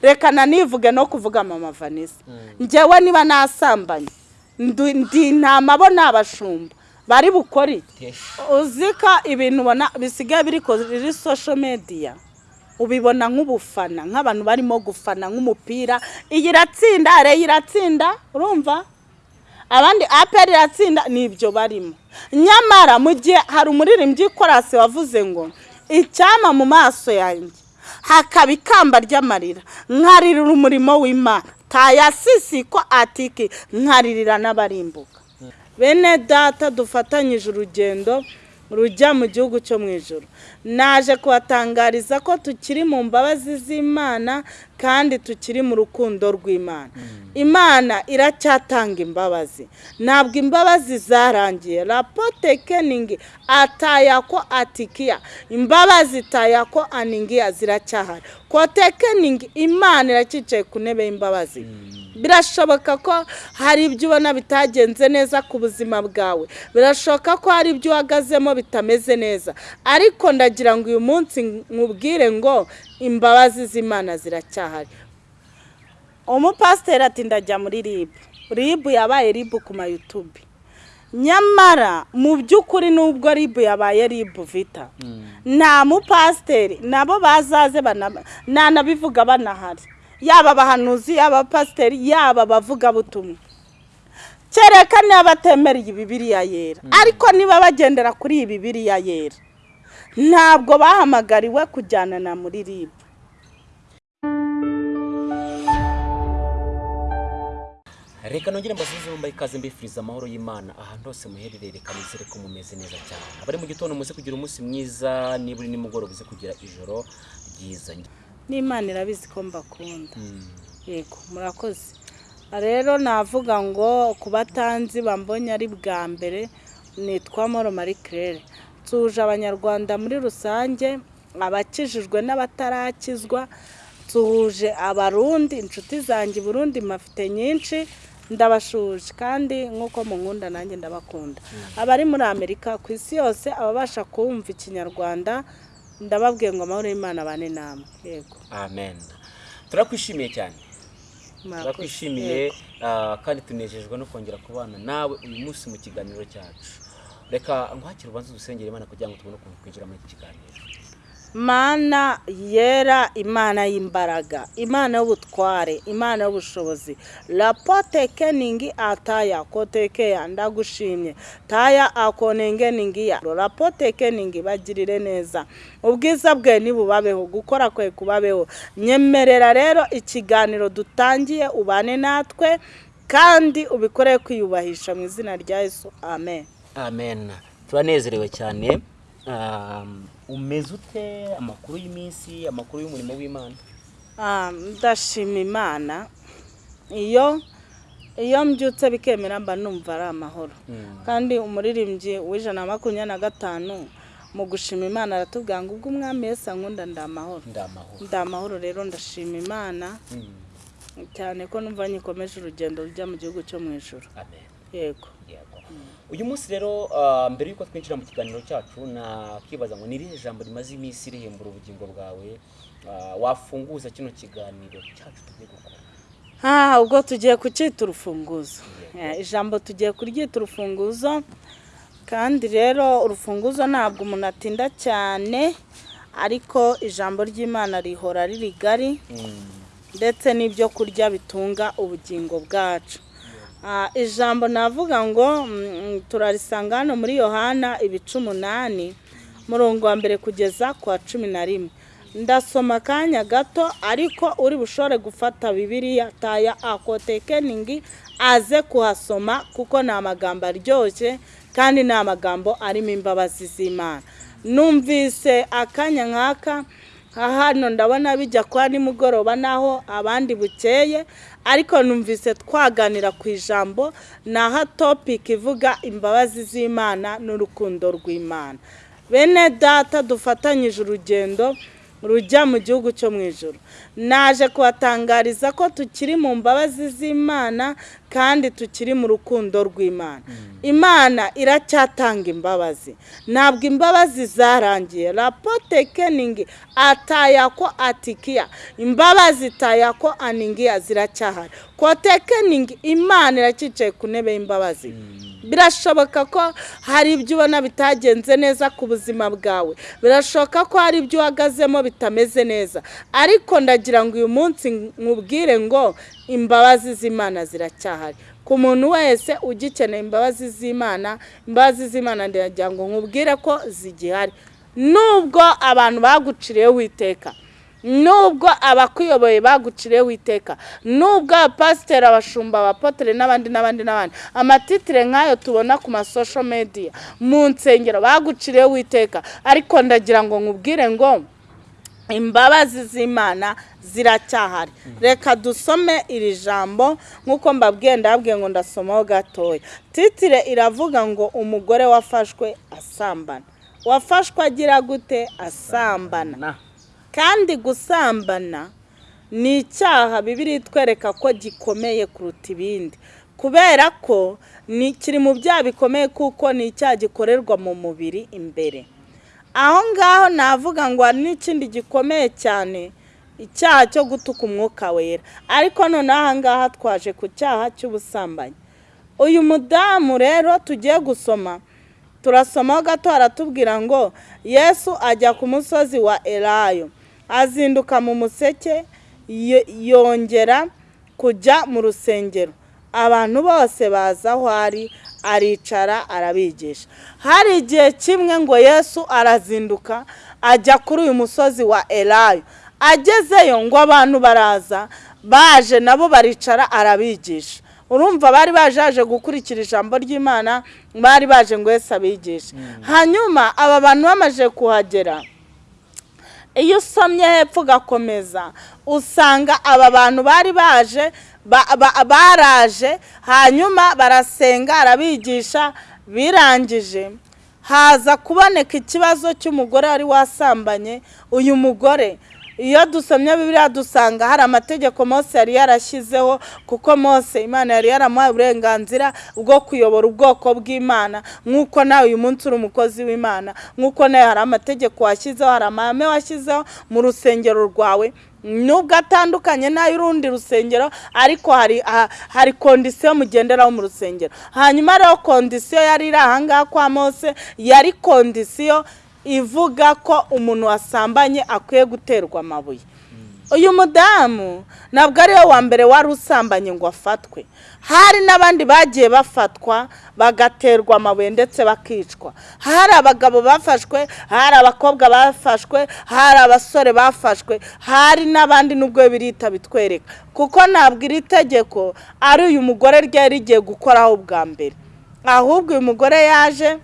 reka nanivuge no kuvuga mama vanessa njyewe niba nasambanye ndi intama bo ni abashumba bari bukore iki? uzi ko ibintu ubona bisigaye biri kuri social media ubibona nk'ubufana nk'abantu barimo gufana nk'umupira. Iyi iratsinda reyo iratsinda? Urumva? Abandi aperi iratsinda ni ibyo barimo. Nyamara mu gihe hari umuririmbyi korasi wavuze ngo icyama mu maso yanjye. Hakaba ikamba ry'amarira. Nkaririra umurimo w'imana. Tayasisi ko atiki. Nkaririra n'abarimbuka. Bene data dufatanyije urugendo rujya mu gihugu cyo mu ijoro naje kubatangariza ko tukiri mu mbabazi z'imana kandi tukiri mu rukundo rw'imana. Imana iracyatanga imbabazi. Ntabwo imbabazi zarangiye. Rapote keningi atayako atikiya. Imbabazi tayako aningiya ziracyahari. Kote keningi imana iracyicaye ku ntebe y'imbabazi. Birashoboka ko hari ibyo ubona bitagenze neza ku buzima bwawe. Birashoboka ko hari ibyo uhagazemo bitameze neza. Ariko ndagira ngo uyu munsi nkubwire ngo imbabazi z'imana ziracyahari. Umupasiteri ati ndajya muri ribu ribu yabaye ribu ku mayutubi nyamara mu by'ukuri nubwo ribu yabaye ribu vita nta mupasiteri nabo bazaze nanabivuga banahari. Yaba abahanuzi yaba abapasiteri yaba abavugabutumwa. Kereka niba batemereye ibibiriya yera. Ariko niba bagendera kuri iyi bibiriya yera ntabwo bahamagariwe kujyana na muri ribu reka nongere mbasubize mbaye ikaze mbifuriza amahoro y'imana. Ahantu hose muherereye reka nizere ko mumeze neza cyane. Abari mu gitondo muze kugira umunsi mwiza niba uri nimugoroba uze kugira ijoro ryiza. N'imana irabizi ko mbakunda. Yego murakoze. Rero navuga ngo ku batanzi bambonye ari bwa mbere nitwa moro marie claire. Tuje abanyarwanda muri rusange abakijijwe n'abatarakizwa tuhuje abarundi inshuti zanjye burundi mafite nyinshi ndabashuje kandi nk'uko munkunda nanjye ndabakunda. Abari muri amerika ku isi yose ababasha kumva ikinyarwanda ndababwiye ngo amahoro y'imana abane namwe. Yego. Amen. Turakwishimiye cyane. Turakwishimiye kandi tunejejwe no kongera kubana nawe uyu munsi mu kiganiro cyacu. Reka nkwakire ubanza udusengera imana kugira ngo tubone ukuntu twinjira muri iki kiganiro. Mana yera imana y'imbaraga imana y'ubutware imana y'ubushobozi. Rapote keningi ataya kotekeya ndagushimye. Taya akonenge ningiya rapote keningi bagirire neza. Ubwiza bwe nibubabeho gukora kwe kubabeho. Nyemerera rero ikiganiro dutangiye ubane natwe kandi ubikore kwiyubahisha mu izina rya Yesu. Amen. Amen. Turanezerewe cyane. Umeze ute? Amakuru y'iminsi amakuru y'umurimo w'imana. Ndashima imana. Iyo iyo mbyutse bikemera mba numva ari amahoro. Kandi umuririmbyi w'ijana na makumyabiri na gatanu mu gushima imana aratubwira ngo ubwo umwami wese ankunda ndamahoro ndamahoro rero ndashima imana. Cyane ko numva nyikomeje urugendo rujya mu gihugu cyo mu ijoro yego. Uyu munsi rero mbere y'uko twinjira mu kiganiro cyacu nakibaza ngo ni irihe jambo rimaze iminsi rihembura ubugingo bwawe wafunguza kino kiganiro cyacu tugiye gukora? Ubwo tugiye kucyita urufunguzo. Ijambo tugiye kuryita urufunguzo. Kandi rero urufunguzo ntabwo umuntu atinda cyane ariko ijambo ry'imana rihora ari rigari ndetse n'ibyo kurya bitunga ubugingo bwacu. Ijambo navuga ngo turarisanga hano muri yohana ibice umunani murongo wa mbere kugeza ku wa cumi na rimwe. Ndasoma akanya gato ariko uri bushore gufata bibiriya taya akotekeningi aze kuhasoma kuko ni amagambo aryoshye kandi ni amagambo arimo imbabazi z'imana. Numvise akanya nk'aka hano ndabona bijya kuba nimugoroba naho abandi bukeye ariko numvise twaganira ku ijambo naho topiki ivuga imbabazi z'imana n'urukundo rw'imana. Bene data dufatanyije urugendo rujya mu gihugu cyo mu ijoro naje kubatangariza ko tukiri mu mbabazi z'imana kandi tukiri mu rukundo rw'imana. Imana iracyatanga imbabazi. Ntabwo imbabazi zarangiye. Rapote keningi atayako atikiya. Imbabazi tayako aningiya ziracyahari. Kote keningi imana iracyicaye ku ntebe y'imbabazi. Birashoboka ko hari ibyo ubona bitagenze neza ku buzima bwawe. Birashoboka ko hari ibyo uhagazemo bitameze neza. Ariko ndagira ngo uyu munsi nkubwire ngo imbabazi z'imana ziracyahari. Ku muntu wese ugikeneye imbabazi z'imana imbabazi z'imana ndagira ngo nkubwire ko zigihari. Nubwo abantu baguciriyeho iteka nubwo abakuyoboye baguciriyeho iteka nubwo abapasiteri abashumba abapotere n'abandi n'abandi n'abandi amatitire nk'ayo tubona ku masosho mediya mu nsengero baguciriyeho iteka ariko ndagira ngo nkubwire ngo imbabazi z'imana ziracyahari. Reka dusome iri jambo nk'uko mbabwiye ndababwiye ngo ndasomaho gatoya. Titire iravuga ngo umugore wafashwe asambana. Wafashwe agira gute? Asambana. Kandi gusambana ni icyaha bibiri itwereka ko gikomeye kuruta ibindi. Kubera ko kiri mu byaha bikomeye kuko ni icyaha gikorerwa mu mubiri imbere. Aho ngaho navuga ngo n'ikindi gikomeye cyane icyaha cyo gutuka umwuka wera. Ariko noneho aha ngaha twaje ku cyaha cy'ubusambanyi. Uyu mudamu rero tugiye gusoma turasomaho gato haratubwira ngo yesu ajya ku musozi wa erayo azinduka mu museke yongera kujya mu rusengero. Abantu bose baza aho ari aricara arabigisha. Hari igihe kimwe ngo yesu arazinduka ajya kuri uyu musozi wa erayo agezeyo ngo abantu baraza baje nabo baricara arabigisha. Urumva bari baje gukurikira ijambo ry'imana bari baje ngo Yesu abigishe. Hanyuma aba bantu bamaze kuhagera iyo usomye hepfo ugakomeza. Usanga aba bantu bari baje baraje hanyuma barasenga arabigisha birangije. Haza kuboneka ikibazo cy'umugore wari wasambanye uyu mugore. Iyo dusomye bibiriya dusanga hari amategeko Mose yari yarashyizeho kuko Mose imana yari yaramuhaye uburenganzira bwo kuyobora ubwoko bw'imana. Nk'uko nawe uyu munsi uri umukozi w'imana nk'uko nawe hari amategeko washyizeho hari amahame washyizeho mu rusengero rwawe. Nubwo atandukanye n'ay'urundi rusengero ariko hari hari kondisiyo mugenderaho mu rusengero. Hanyuma rero kondisiyo yari iri ahangaha kwa Mose yari kondisiyo ivuga ko umuntu wasambanye akwiye guterwa amabuye. Uyu mudamu ntabwo ari we wa mbere wari usambanye ngo afatwe. Hari n'abandi bagiye bafatwa bagaterwa amabuye ndetse bakicwa. Hari abagabo bafashwe hari abakobwa bafashwe hari abasore bafashwe hari n'abandi n'ubwo birita bitwereka. Kuko ntabwo iri tegeko ari uyu mugore ryari rigiye gukoraho bwa mbere. Ahubwo uyu mugore yaje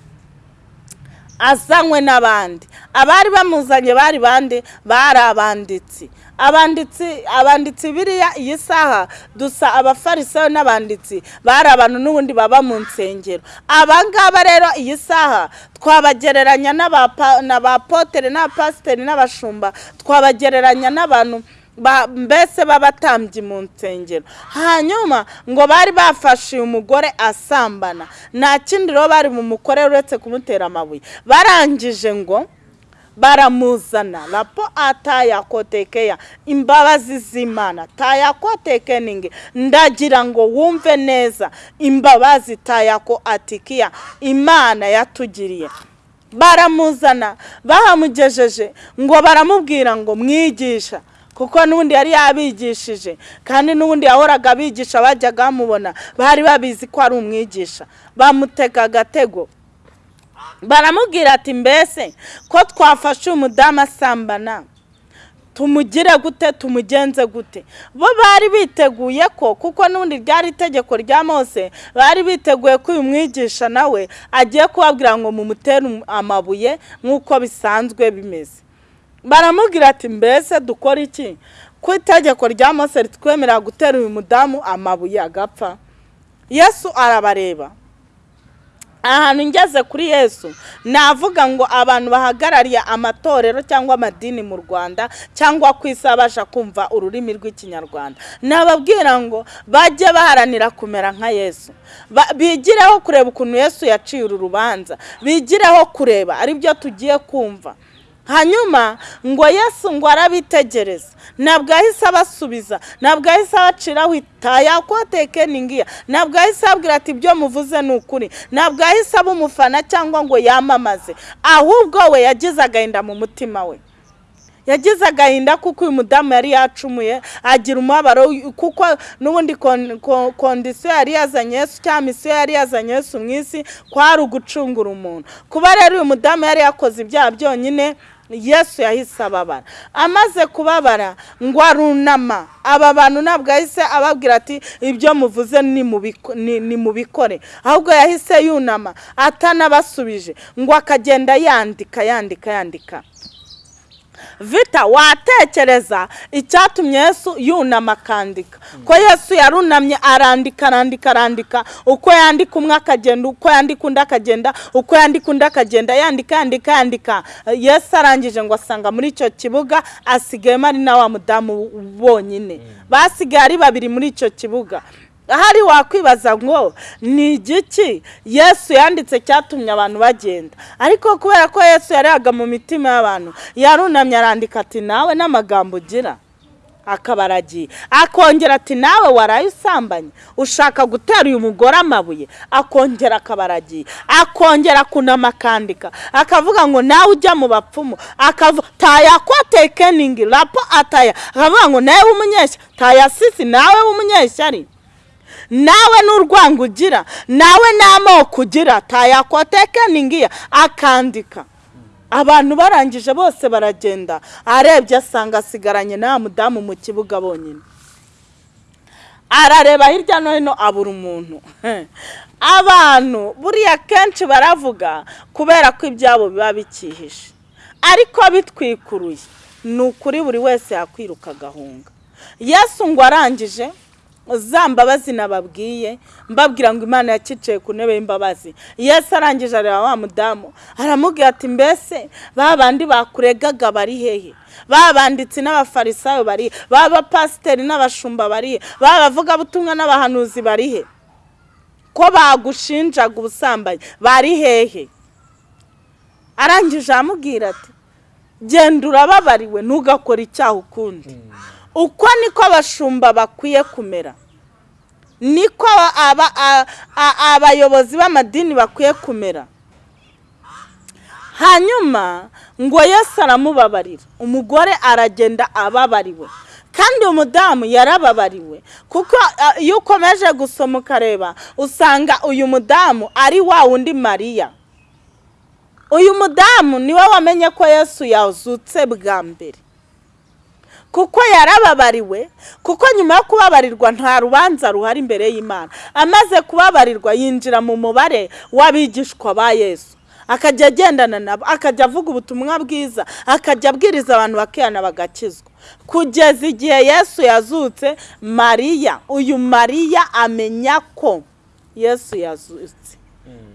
azanywe n'abandi. Abari bamuzanye bari bande bari abanditsi. Abanditsi abanditsi biriya iyi saha dusa abafarisayo n'abanditsi bari abantu n'ubundi baba mu nsengero. Abangaba rero iyi saha twabagereranya n'abapotere n'abapasiteri n'abashumba twabagereranya n'abantu mbese b'abatambyi mu nsengero. Hanyuma ngo bari bafashe uyu mugore asambana nta kindi rero bari mu mukore uretse kumutera amabuye. Barangije ngo baramuzana. Rapo atayakotekeya imbabazi z'imana. Tayakotekeningi ndagira ngo wumve neza. Imbabazi tayako atikiya imana yatugiriye. Baramuzana. Bahamugejeje ngo baramubwira ngo mwigisha kuko n'ubundi yari yabigishije kandi n'ubundi yahoraga abigisha bajyaga bamubona bari babizi ko ari umwigisha. Bamutega agatego. Baramubwira ati mbese ko twafashe umudamu asambana tumugire gute tumugenze gute? Bo bari biteguye ko kuko n'ubundi ryari itegeko rya mose bari biteguye ko uyu mwigisha nawe agiye kubabwira ngo mumutere amabuye nk'uko bisanzwe bimeze. Baramubwira ati mbese dukora iki? Ku itegeko rya mose ritwemerera gutera uyu mudamu amabuye agapfa. Yesu arabareba. Ahantu ngeze kuri yesu navuga ngo abantu bahagarariye amatorero cyangwa amadini mu rwanda cyangwa ku isi abasha kumva ururimi rw'ikinyarwanda. Nababwira ngo bajye baharanira kumera nka yesu. Bigireho kureba ukuntu yesu yaciye uru rubanza. Bigireho kureba ari byo tugiye kumva. Hanyuma ngo yesu ngo arabitegereza. Ntabwo yahise abasubiza ntabwo yahise abaciraho itaya ko tekeningiya ntabwo yahise ababwira ati ibyo muvuze ni ukuri. Ntabwo yahise aba umufana cyangwa ngo yamamaze. Ahubwo we yagize agahinda mu mutima we. Yagize agahinda kuko uyu mudamu yari yacumuye agira umubabaro kuko n'ubundi kon- ko- kondisiyo yari yazanye Yesu cyangwa misiyo yari yazanye Yesu mu isi kwari ugucungura umuntu. Kuba rero uyu mudamu yari yakoze ibyaha byonyine yesu yahise ababara. Amaze kubabara ngo arunama. Aba bantu ntabwo yahise ababwira ati ibyo muvuze ni mubiko- ni- ni mubikore ahubwo yahise yunama atanabasubije ngo akagenda yandika yandika yandika. Vita watekereza icyatumye yesu yunama akandika ko yesu yarunamye arandika arandika arandika uko yandika umwe akagenda uko yandika undi akagenda uko yandika undi akagenda yandika yandika yandika. Yesu arangije ngo asanga muri icyo kibuga asigayemo ari na wa mudamu bonyine basigaye ari babiri muri icyo kibuga. Ahari wakwibaza ngo ni igiki yesu yanditse cyatumye abantu bagenda? Ariko kubera ko yesu yarebaga mu mitima y'abantu yarunamye arandika ati nawe n'amagambo ugira. Akaba aragiye. Akongera ati nawe waraye usambanye ushaka gutera uyu mugore amabuye. Akongera akaba aragiye. Akongera kunama akandika. Akavuga ngo nawe ujya mu bapfumu. Akavuga taya ko tekeningi rapo ataya. Akavuga ngo nawe w'umunyeshya. Taya sisi nawe w'umunyeshyari nawe n'urwango ugira nawe n'amoko ugira tayakotekeningiya akandika. Abantu barangije bose baragenda. Arebye asanga asigaranye nta mudamu mu kibuga bonyine. Arareba hirya no hino abura umuntu. Abantu buriya kenshi baravuga kubera ko ibyabo biba bikihishe. Ariko bitwikuruye. Ni ukuri buri wese yakwiruka agahunga. Yesu ngo arangije za mbabazi nababwiye mbabwira ngo imana yacicaye ku ntebe y'imbabazi. Yesu arangije areba wa mudamu aramubwira ati mbese ba bandi bakuregaga bari hehe? Ba banditsi n'abafarisayo bari ba bapasiteri n'abashumba bari ba bavugabutumwa n'abahanuzi bari he? Ko bagushinjaga ubusambanyi bari hehe? Arangije aramubwira ati genda urababariwe ntugakore icyaha ukundi. Uko niko abashumba bakwiye kumera. Niko abayobozi b'amadini bakwiye kumera. Hanyuma ngo yesu aramubabarira. Umugore aragenda ababariwe. Kandi umudamu yarababariwe. Kuko iyo ukomeje gusoma ukareba usanga uyu mudamu ari wa wundi mariya. Uyu mudamu ni we wamenye ko yesu yazutse bwa mbere. Kuko yarababariwe kuko nyuma yo kubabarirwa nta rubanza ruhari imbere y'imana. Amaze kubabarirwa yinjira mu mubare w'abigishwa ba yesu. Akajya agendana nabo akajya avuga ubutumwa bwiza akajya abwiriza abantu bakihana bagakizwa. Kugeza igihe yesu yazutse mariya uyu mariya amenya ko yesu yazutse.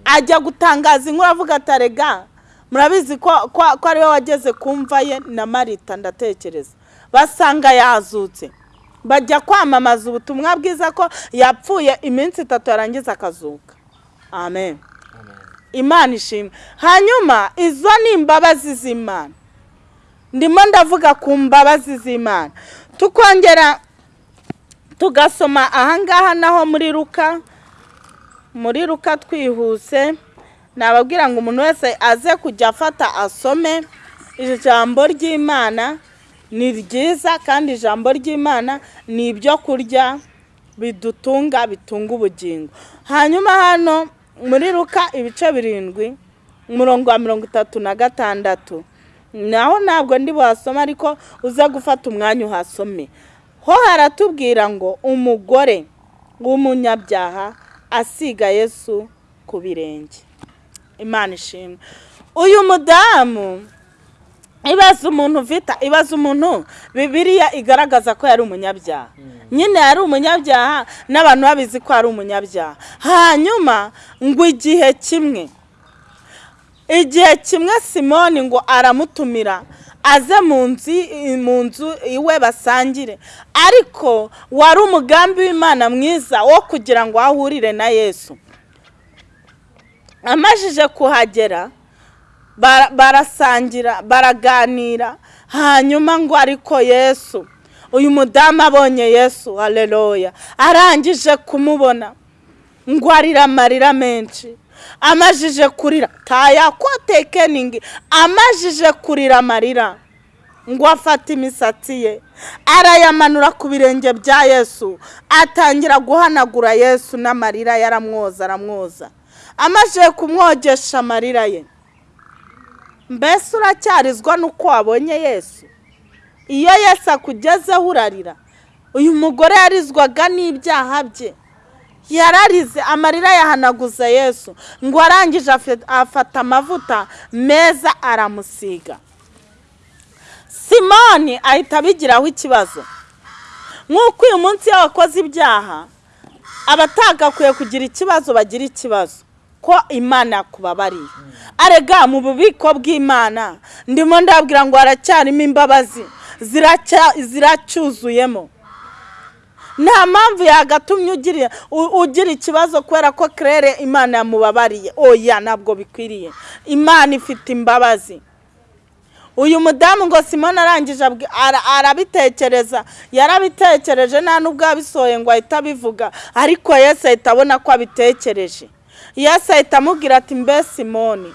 Ajya gutangaza inkuru avuga ati arega murabizi ko ko ari we wageze ku mva ye? Na marita ndatekereza. Basanga yazutse. Bajya kwamamaza ubutumwa bwiza ko yapfuye iminsi itatu yarangiza akazuka. Amen. Imana ishimwe. Hanyuma izo ni imbabazi z'imana. Ndimo ndavuga ku mbabazi z'imana. Tukongera tugasoma ahangaha naho muri ruka muri ruka twihuse. Nababwira ngo umuntu wese aze kujya afata asome ijambo ry'imana. Ni ryiza kandi ijambo ry'imana ni ibyo kurya bidutunga bitunga ubugingo. Hanyuma hano muri ruka ibice birindwi umurongo wa mirongo itatu na gatandatu. Naho ntabwo ndi buhasome ariko uze gufata umwanya uhasome. Ho haratubwira ngo umugore w'umunyabyaha asiga yesu ku birenge. Imana ishimwe. Uyu mudamu ibaza umuntu vita ibaza umuntu bibiriya igaragaza ko yari umunyabyaha. Nyine yari umunyabyaha n'abantu babizi ko ari umunyabyaha. Hanyuma ngo igihe kimwe igihe kimwe simoni ngo aramutumira aze mu nzu mu nzu iwe basangire. Ariko wari umugambi w'imana mwiza wo kugira ngo ahurire na yesu. Amajije kuhagera barasangira baraganira. Hanyuma ngo ariko yesu uyu mudamu abonye yesu haleluya. Arangije kumubona ngo arira amarira menshi. Amajije kurira tayakotekeningi amajije kurira amarira ngo afate imisatsi ye. Arayamanura ku birenge bya yesu atangira guhanagura yesu n'amarira yaramwoza aramwoza. Amajije kumwogesha amarira ye mbese uracyarizwa n'uko wabonye yesu? Iyo yesu akugezeho urarira uyu mugore yarizwaga n'ibyaha bye. Yararize amarira yahanaguza yesu ngo arangije afata amavuta meza aramusiga. Simoni ahita abigiraho ikibazo. Nk'uko uyu munsi iyo wakoze ibyaha abatagakwiye kugira ikibazo bagira ikibazo. Ko imana yakubabariye arega mu bubiko bw'imana. Ndimo ndabwira ngo haracyarimo imbabazi ziracyuzuyemo nta mpamvu yagatumye ugira ikibazo kubera ko kerere imana yamubabariye. Oya ntabwo bikwiriye. Imana ifite imbabazi. Uyu mudamu ngo simone arangije arabitekereza. Yarabitekereje nta n'ubwo yabisohoye ngo ahite abivuga. Ariko yesu ahita abona ko abitekereje. Yesu ahita amubwira ati mbe simoni.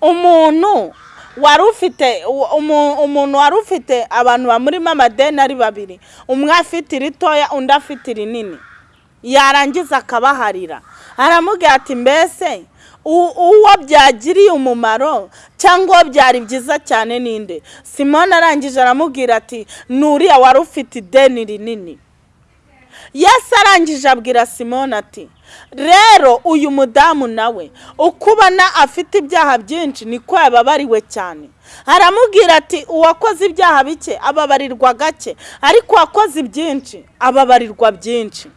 Umuntu wari ufite umu- umuntu wari ufite abantu bamurimo amadeni ari babiri. Umwe afite iritoya undi afite irinini yarangiza akabaharira. Aramubwira ati mbese uwo byagiriye umumaro cyangwa uwo byari byiza cyane ninde simone arangije aramubwira ati nuriya wari ufite ideni rinini. Yesu arangije abwira simone ati rero uyu mudamu nawe uko ubona afite ibyaha byinshi niko yababariwe cyane. Aramubwira ati uwakoze ibyaha bike ababarirwa gake ariko uwakoze ibyinshi ababarirwa byinshi.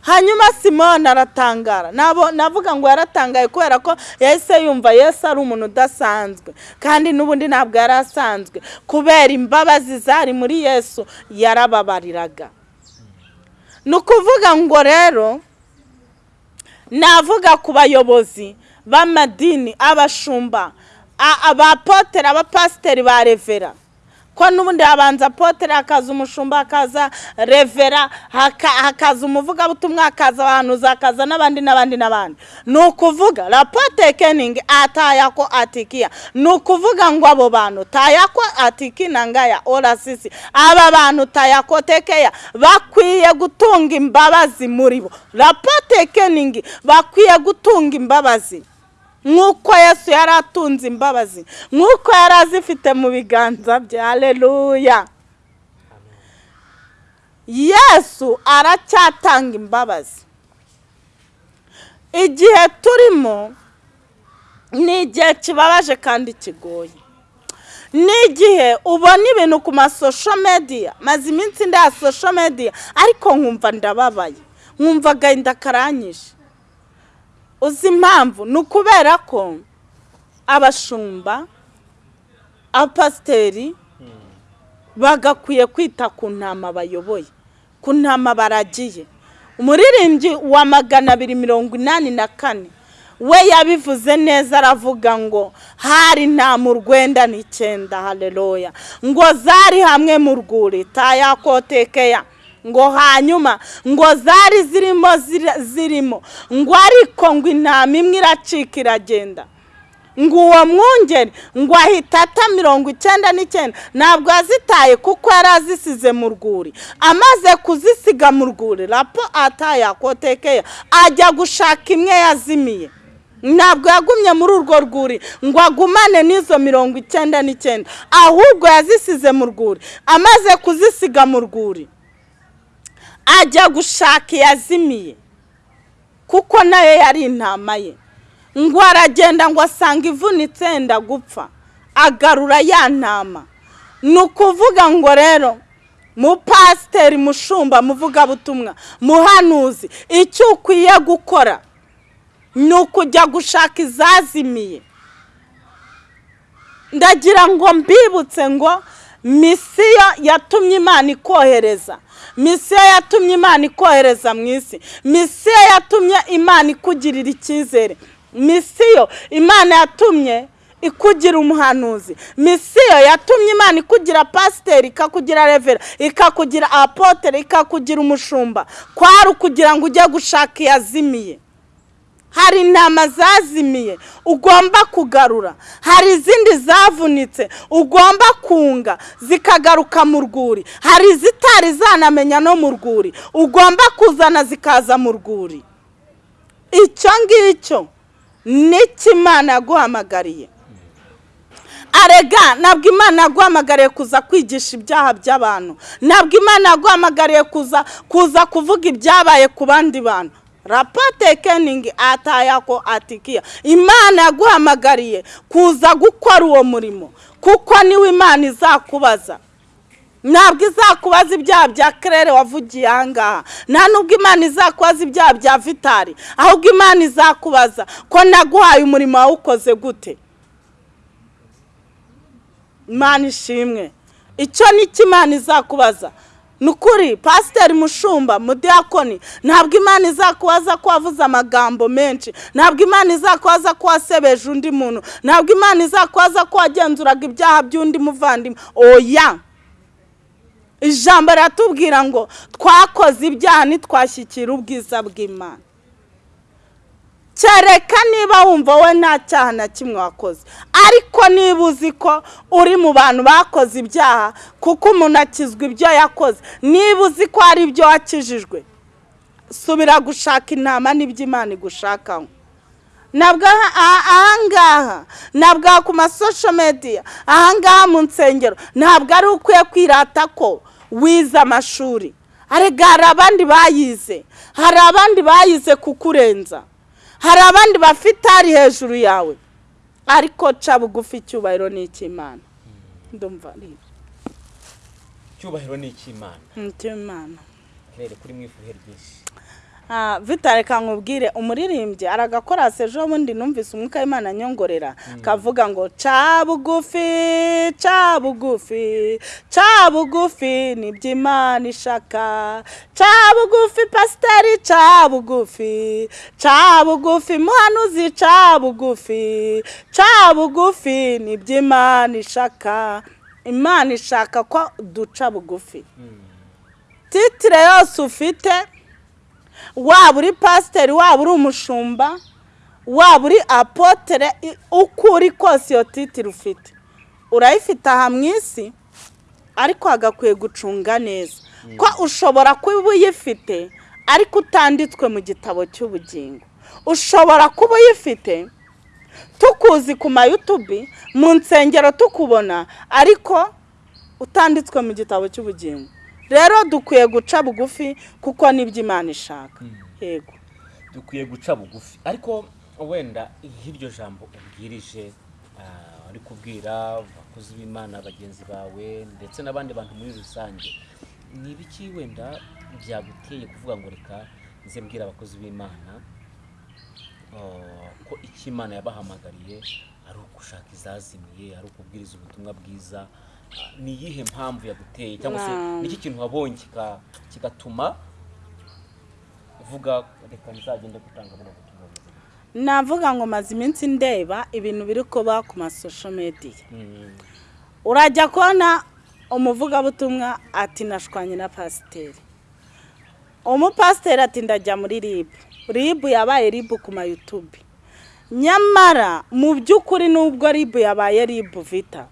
Hanyuma simone aratangara. Navuga ngo yaratangaye kubera ko yahise yumva yesu ari umuntu udasanzwe kandi n'ubundi ntabwo yari asanzwe kubera imbabazi zari muri yesu yarababariraga. Ni ukuvuga ngo rero navuga ku bayobozi b'amadini abashumba a- abapotere abapasiteri ba revera. Ko n'ubundi habanza apotere hakaza umushumba hakaza revera haka- hakaza umuvugabutumwa hakaza abahanuzi hakaza n'abandi n'abandi n'abandi. Ni ukuvuga rapote keningi atayako atikiya. Ni ukuvuga ngo abo bantu tayako atikina ngaya orasisi aba bantu tayako tekeya bakwiye gutunga imbabazi muri bo. Rapote keningi bakwiye gutunga imbabazi. Nk'uko yesu yari atunze imbabazi nk'uko yari azifite mu biganza bye. Hareruya yesu aracyatanga imbabazi. Igihe turimo ni igihe kibabaje kandi kigoye. Ni igihe ubona ibintu ku masosho mediya maze iminsi ndaya sosho mediya ariko nkumva ndababaye. Nkumva agahinda karanyishe. Uzi impamvu? Ni ukubera ko abashumba abapasiteri bagakwiye kwita ku ntama bayoboye ku ntama baragiye. Umuririmbyi wa magana abiri mirongo inani na kane we yabivuze neza aravuga ngo hari nta mu rwenda n'icyenda hareruya ngo zari hamwe mu rwuri tayakotekeya ngo hanyuma ngo zari zirimo zirimo. Ngo ariko ngo intama imwe iracika iragenda. Ngo uwo mwungeri ngo ahita ata mirongo icyenda n'icyenda. Ntabwo yazitaye kuko yari azisize mu rwuri. Amaze kuzisiga mu rwuri rapo atayakotekeya ajya gushaka imwe yazimiye. Ntabwo yagumye muri urwo rwuri ngo agumane n'izo mirongo icyenda n'icyenda ahubwo yazisize mu rwuri. Amaze kuzisiga mu rwuri. Ajya gushaka iyazimiye kuko na yo yari intama ye. Ngo aragenda ngo asanga ivunitse yenda gupfa agarura ya ntama. Ni ukuvuga ngo rero mupasiteri mushumba muvugabutumwa muhanuzi icyo ukwiye gukora ni ukujya gushaka izazimiye. Ndagira ngo mbibutse ngo misiyo yatumye imana ikohereza. Misiyo yatumye imana ikohereza mu isi. Misiyo yatumye imana ikugirira icyizere. Misiyo imana yatumye ikugira umuhanuzi. Misiyo yatumye imana ikugira pasiteri ikakugira revera ikakugira apotere ikakugira umushumba. Kwari ukugira ngo ujye gushaka iyazimiye. Hari intama zazimiye ugomba kugarura. Hari izindi zavunitse ugomba kunga zikagaruka mu rwuri. Hari izitari zanamenya no mu rwuri ugomba kuzana zikaza mu rwuri. Icyo ngicyo ni cyo imana yaguhamagariye? Arega ntabwo imana yaguhamagariye kuza kwigisha ibyaha by'abantu. Ntabwo imana yaguhamagariye kuza kuza kuvuga ibyabaye ku bandi bantu. Rapate keningi atayako atikiya. Imana yaguhamagariye kuza gukora uwo murimo kuko ni we imana izakubaza. Ntabwo izakubaza ibyaha bya kerere wavugiye aha ngaha. Nta nubwo imana izakubaza ibyaha bya vitari ahubwo imana izakubaza ko naguhaye umurimo wawukoze gute. Imana ishimwe. Icyo ni cyo imana izakubaza? Ni ukuri pasiteri mushumba mudiyakoni ntabwo imana izakubaza ko wavuze amagambo menshi ntabwo imana izakubaza ko wasebeje undi muntu ntabwo imana izakubaza ko wagenzuraga ibyaha by'undi muvandimwe. Oya! Ijambo riratubwira ngo twakoze ibyaha ntitwashyikire ubwiza bw'imana. Kereka niba wumva we nta cyaha na kimwe wakoze. Ariko niba uzi ko uri mu bantu bakoze ibyaha kuko umuntu akizwa ibyo yakoze niba uzi ko hari ibyo wakijijwe subira gushaka intama n'ibyo imana igushakaho ntabwo ahangaha ntabwo ku masosho mediya ahangaha mu nsengero ntabwo ari ukwiye kwirata ko wize amashuri. Arega hari abandi bayize hari abandi bayize kukurenza. Hari abandi bafite ari hejuru yawe. Ariko ca bugufi icyubahiro ni icy'imana ndumva icyubahiro ni icy'imana icy'imana rero kuri mwifuhe ryinshi vitale kankubwire umuririmbyi aragakora ejo bundi numvise umwuka w'imana nyongorera kavuga ngo ca bugufi ca bugufi ca bugufi ni byo imana ishaka. Ca bugufi pasiteri ca bugufi. Ca bugufi muhanuzi ca bugufi. Ca bugufi ni byo imana ishaka. Imana ishaka ko duca bugufi. Titire yose ufite waba uri pasiteri waba uri umushumba waba uri apotere uko uri kose iyo titire ufite. Urayifite aha mu isi ariko hagakwiye gucunga neza. Ko ushobora kuba uyifite ariko utanditswe mu gitabo cy'ubugingo. Ushobora kuba uyifite tukuzi ku mayutubi mu nsengero tukubona ariko utanditswe mu gitabo cy'ubugingo. Rero dukwiye guca bugufi kuko ni byo imana ishaka. Yego. Dukwiye guca bugufi. Ariko wenda nk'iryo jambo ubwirije ari kubwira abakozi b'imana bagenzi bawe ndetse n'abandi bantu muri rusange ni ibiki wenda byaguteye kuvuga ngo reka nze mbwira abakozi b'imana ko icyo imana yabahamagariye ari ugushaka izazimiye ari ukubwiriza ubutumwa bwiza ni iyihe mpamvu yaguteye cyangwa se n'iki kintu wabonye kigatuma uvuga reka nzagende gutanga buno butumwa navuga ngo maze iminsi ndeba ibintu biri kuba ku masosho mediya urajya kubona umuvugabutumwa ati nashwanye na pasiteri umupasiteri ati ndajya muri ribu ribu yabaye ribu ku mayutubi nyamara mu by'ukuri nubwo ribu yabaye ribu vita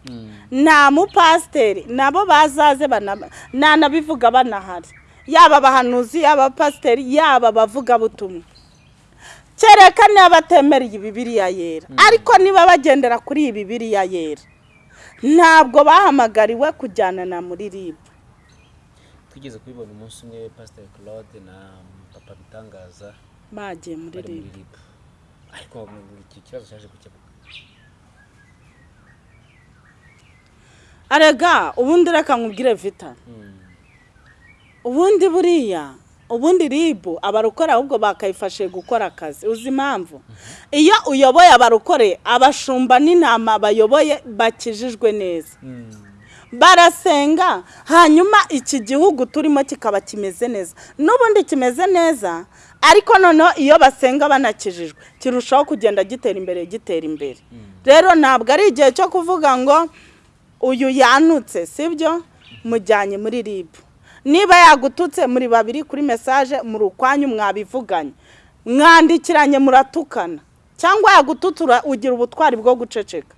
nta mupasiteri nabo bazaze nanabivuga banahari. Yaba abahanuzi yaba abapasiteri yaba abavugabutumwa. Kereka niba batemereye iyi bibiriya yera ariko niba bagendera kuri iyi bibiriya yera ntabwo bahamagariwe kujyana na muri ribu twigeze kubibona umunsi umwe pasiteri claude na papa bitangaza bagiye muri ribu ariko iki kibazo cyaje gukemuka arega ubundi reka nkubwire vita ubundi buriya ubundi ribu abarokore ahubwo bakayifashe gukora akazi uzi impamvu iyo uyoboye abarokore abashumba n'intama bayoboye bakijijwe neza barasenga hanyuma iki gihugu turimo kikaba kimeze neza n'ubundi kimeze neza ariko noneho iyo basenga banakijijwe kirushaho kugenda gitera imbere gitera imbere. Rero ntabwo ari igihe cyo kuvuga ngo uyu yanutse sibyo? Mujyanye muri ribu niba yagututse muri babiri kuri mesaje muri ukwanyu mwabivuganye. Mwandikiranye muratukana. Cyangwa yagututura ugira ubutwari bwo guceceka.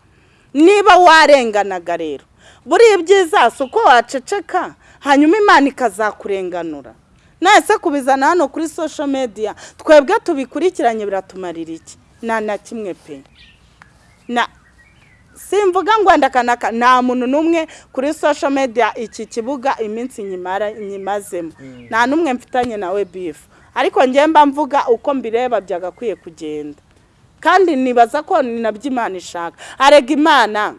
Niba warenganaga rero. Buriya ibyiza si uko waceceka hanyuma imana ikazakurenganura. Nahise kubizana hano kuri sosho mediya twebwe tubikurikiranye biratumarira iki? Nta na kimwe pe. Na simvuga ngo wenda kanaka nta muntu n'umwe kuri sosho mediya iki kibuga iminsi nyimazemo. Nta n'umwe mfitanye nawe bifu ariko mba mvuga uko mbireba byagakwiye kugenda. Kandi nibaza ko ni na byo imana ishaka. Arega imana.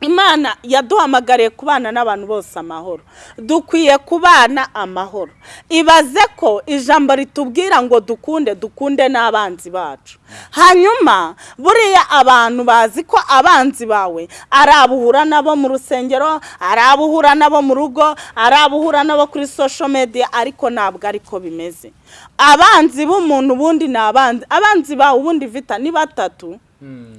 Imana yaduhamagariye kubana n'abantu bose amahoro. Dukwiye kubana amahoro. Ibaze ko ijambo ritubwira ngo dukunde dukunde n'abanzi bacu. Hanyuma buriya abantu bazi ko abanzi bawe ari abuhura nabo mu rusengero ari abuhura nabo mu rugo ari abuhura nabo kuri sosho mediya ariko ntabwo ariko bimeze. Abanzi b'umuntu ubundi ni abanzi abanzi bawe ubundi vita ni batatu.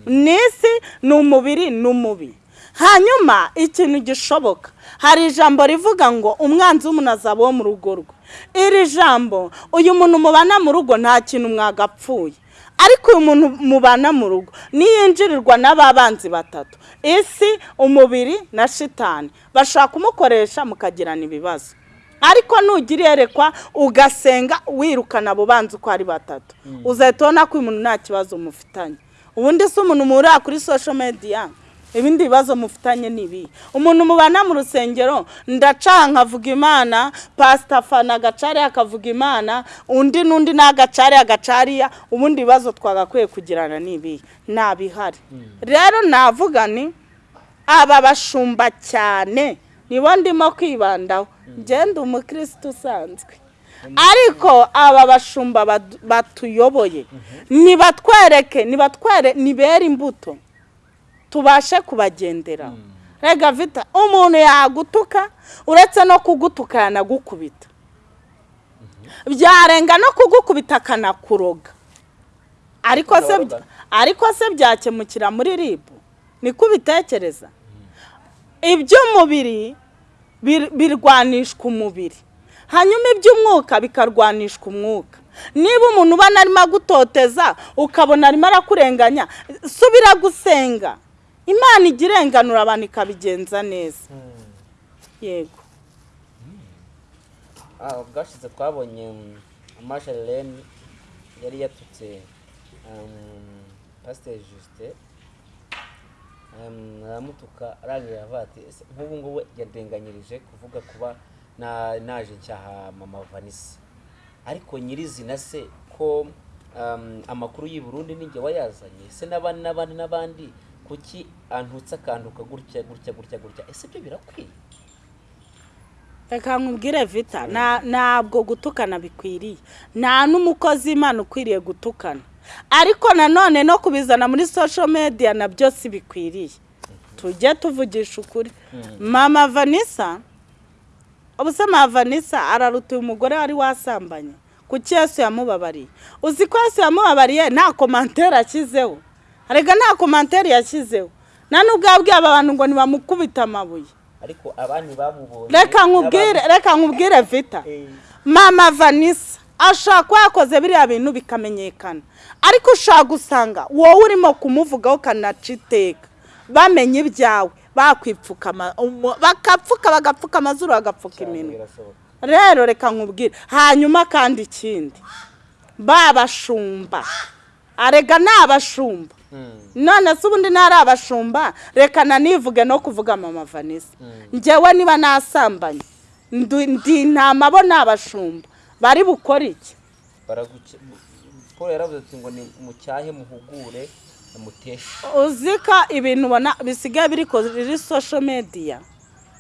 N'isi ni umubiri ni umubiri hanyuma ikintu gishoboka. Hari ijambo rivuga ngo umwanzi w'umuntu azaba wo mu rugo rwe. Iri jambo uyu muntu mubana mu rugo nta kintu mwagapfuye. Ariko uyu muntu mubana mu rugo niyinjirirwa n'ababanzi batatu. Isi umubiri na shitani bashaka kumukoresha mukagirana ibibazo. Ariko nugira iyerekwa ugasenga wirukana abo banzi uko ari batatu. Uzahita ubona ko uyu muntu nta kibazo mufitanye. Ubundi si umuntu muhurira kuri sosho mediya ibindi bibazo mufitanye ni ibi umuntu mubana mu rusengero ndacaha nkavuga imana pasita fana agacariya akavuga imana undi n'undi n'agacariya agacariya ubundi bibazo twagakwiye kugirana ni ibi ntabihari rero navuga ni aba bashumba cyane nibo ndimo kwibandaho. Ngenda umukirisitu usanzwe. Ariko aba bashumba batuyoboye. Nibatwereke nibatwere nibere imbuto. Tubashe kubagendera. Rega vita umuntu yagutuka uretse no kugutuka yanagukubita. Byarenga no kugukubita akanakuroga ariko se byakemukira muri ribu niko ubitekereza? Iby'umubiri birwanishwa umubiri. Hanyuma iby'umwuka bikarwanishwa umwuka. Niba umuntu ubona arimo agutoteza ukabona arimo arakurenganya subira gusenga. Imana ijya irenganura abantu ikabigenza neza. Yego. Bwashize twabonye amasharirene yari yatutse pasiteri jisite aramutuka arangije avuga ati nk'ubu ngubu yadenganyirije kuvuga kuba naje ncyaha mama vanisi ariko nyirizina se ko amakuru y'i Burundi n'inge wayazanye se n'abandi n'abandi n'abandi kuki antutse akantuka gutya gutya gutya gutya? Ese ibyo birakwiye? Reka nkubwire vita ntabwo gutukana bikwiriye. Nta n'umukozi w'imana ukwiriye gutukana. Ariko nanone no kubizana muri social media na byo si bikwiriye. Tujye tuvugisha ukuri. Mama vanisa ubuse mama vanisa araruta uyu mugore wari wasambanye. Kuki yesu yamubabariye? Uzi ko yesu yamubabariye? Nta komantere ashyizeho. Reka nta komantere yashyizeho nta n'ubwo yabwiye aba bantu ngo ntibamukubite amabuye. Ariko abandi bamubonye reka nkubwire reka nkubwire vita. Mama vanisa ashobora kuba yakoze biriya bintu bikamenyekana. Ariko ushobora gusanga wowe urimo kumuvugaho ukanaca iteka bamenye ibyawe bakwipfuka bakapfuka bagapfuka amazuru bagapfuka iminwa rero reka nkubwire hanyuma kandi ikindi. Babashumba. Arega ni abashumba none se ubundi ntari abashumba. Reka nanivuge no kuvuga mama vanisa ngewe niba nasambanye ndi intama bo ni abashumba. Bari bukore iki? Paul yaravuze ati ngo ni mucyahe muhugure mutesha uzi ko ibintu ubona bisigaye biri kuri social media.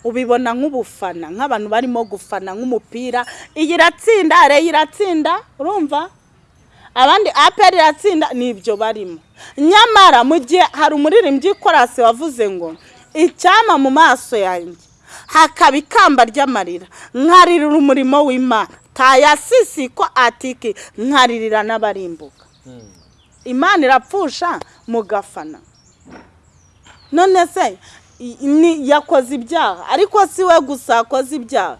Ubibona nk'ubufana nk'abantu barimo gufana nk'umupira. Iyi iratsinda reyo iratsinda urumva? Abandi aperi iratsinda ni ibyo barimo. Nyamara mu gihe hari umuririmbyi korasi wavuze ngo icyama mu maso yanjye. Hakaba ikamba ry'amarira. Nkaririra umurimo w'imana. Tayasisi ko atiki nkaririra n'abarimbuka. Imana irapfusha mugafana. None se yakoze ibyaha? Ariko si we gusa yakoze ibyaha?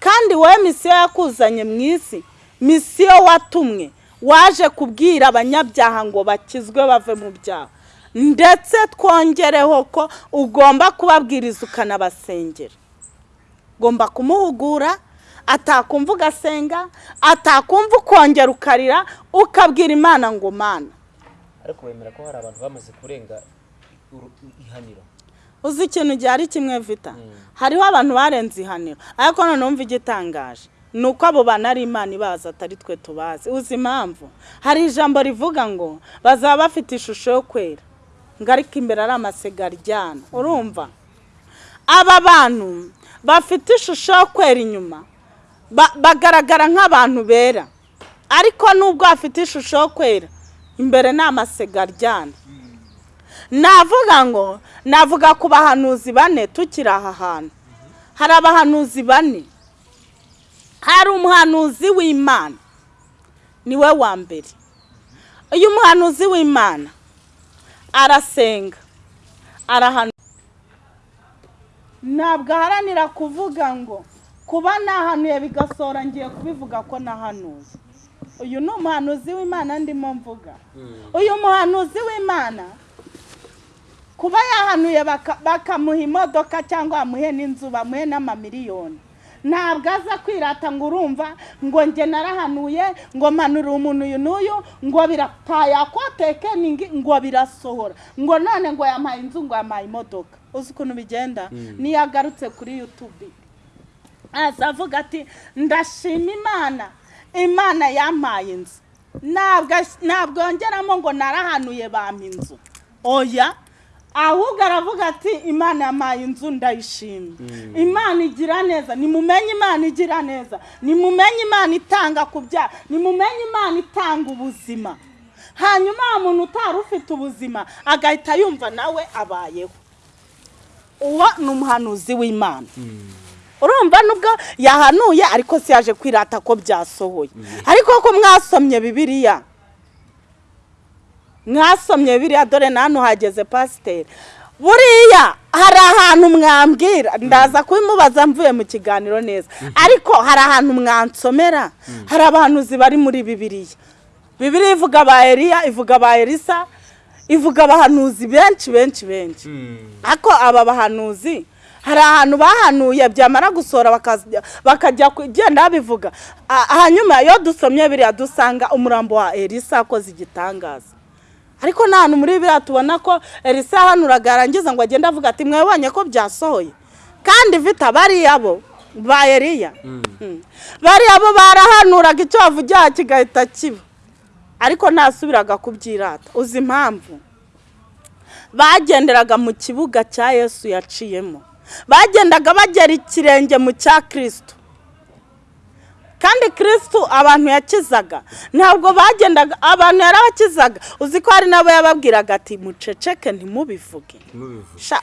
Kandi wowe misiyo yakuzanye mu isi? Misiyo watumwe? Waje kubwira abanyabyaha ngo bakizwe bave mu byaha. Ndetse twongereho ko ugomba kubabwiriza ukanabasengera. Ugomba kumuhugura atakumva ugasenga atakumva ukongera ukarira ukabwira imana ngo mana. Ariko wemera ko hari abantu bamaze kurenga ihaniro. Uzi ikintu gihari kimwe vita? Hariho abantu barenze ihaniro. Ariko noneho umva igitangaje. Ni uko abo bantu ari imana ibazi atari twe tubazi. Uzi impamvu? Hari ijambo rivuga ngo bazaba bafite ishusho yo kwera. Ngo ariko imbere ari amasega aryana. Urumva? Aba bantu bafite ishusho yo kwera inyuma. Ba- bagaragara nk'abantu bera. Ariko nubwo bafite ishusho yo kwera imbere ni amasega aryana. Navuga ngo navuga ku bahanuzi bane tukiri aha hantu. Hari abahanuzi bane. Hari umuhanuzi w'imana ni we wa mbere uyu muhanuzi w'imana arasenga arahanura ntabwo aharanira kuvuga ngo kuba nahanuye bigasohora ngiye kubivuga ko nahanuye. Uyu ni umuhanuzi w'imana ndimo mvuga. Uyu muhanuzi w'imana kuba yahanuye baka- bakamuha imodoka cyangwa bamuhe n'inzu bamuhe n'amamiliyoni. Ntabwo aza kwirata ngo urumva ngo njye narahanuye ngo mpanurire umuntu uyu n'uyu ngo biratayakwateke ngo birasohora. Ngo none ngo yampaye inzu ngo yampaye imodoka. Uzi ukuntu bigenda? Niyo agarutse kuri yutubi aza avuga ati ndashima imana. Imana yampaye inzu. Ntabwo yongeramo ngo narahanuye bampa inzu. Oya. Ahubwo aravuga ati imana yampaye inzu ndayishimye imana igira neza nimumenye imana igira neza nimumenye imana itanga ku byaha nimumenye imana itanga ubuzima. Hanyuma wa muntu utari ufite ubuzima agahita yumva nawe abayeho. Uwo ni umuhanuzi w'imana. Urumva nubwo yahanuye ariko si yaje kwirata ko byasohoye. Ariko ko mwasomye bibiliya mwasomye biriya dore na hano hageze pasiteri. Buriya hari ahantu mwambwira ndaza kubimubaza mvuye mu kiganiro neza. Ariko hari ahantu mwansomera hari abahanuzi bari muri bibiliya. Bibiliya ivuga ba eliya ivuga ba elisa ivuga abahanuzi benshi benshi benshi. Ariko aba bahanuzi hari ahantu bahanuye byamara gusohora bakajya- kugenda babivuga. Ah, hanyuma iyo dusomye biriya dusanga umurambo wa elisa akoze igitangaza. Ariko nta hantu muri biriya tubona ko elisa yahanuraga yarangiza ngo agende avuga ati mwabonye ko byasohoye? Kandi vita bariya bo ba eliya. Mm. bariya bo barahanuraga icyo bavugira kigahita kiba. Ariko ntasubiraga kubyirata. Uzi impamvu? Bagenderaga mu kibuga cya yesu yaciyemo. Bagendaga bagera ikirenge mu cya kirisito kandi kirisito abantu yakizaga. Ntabwo bagendaga abantu yarabakizaga. Uzi ko hari n'abo yababwiraga ati muceceke ntimubivuge.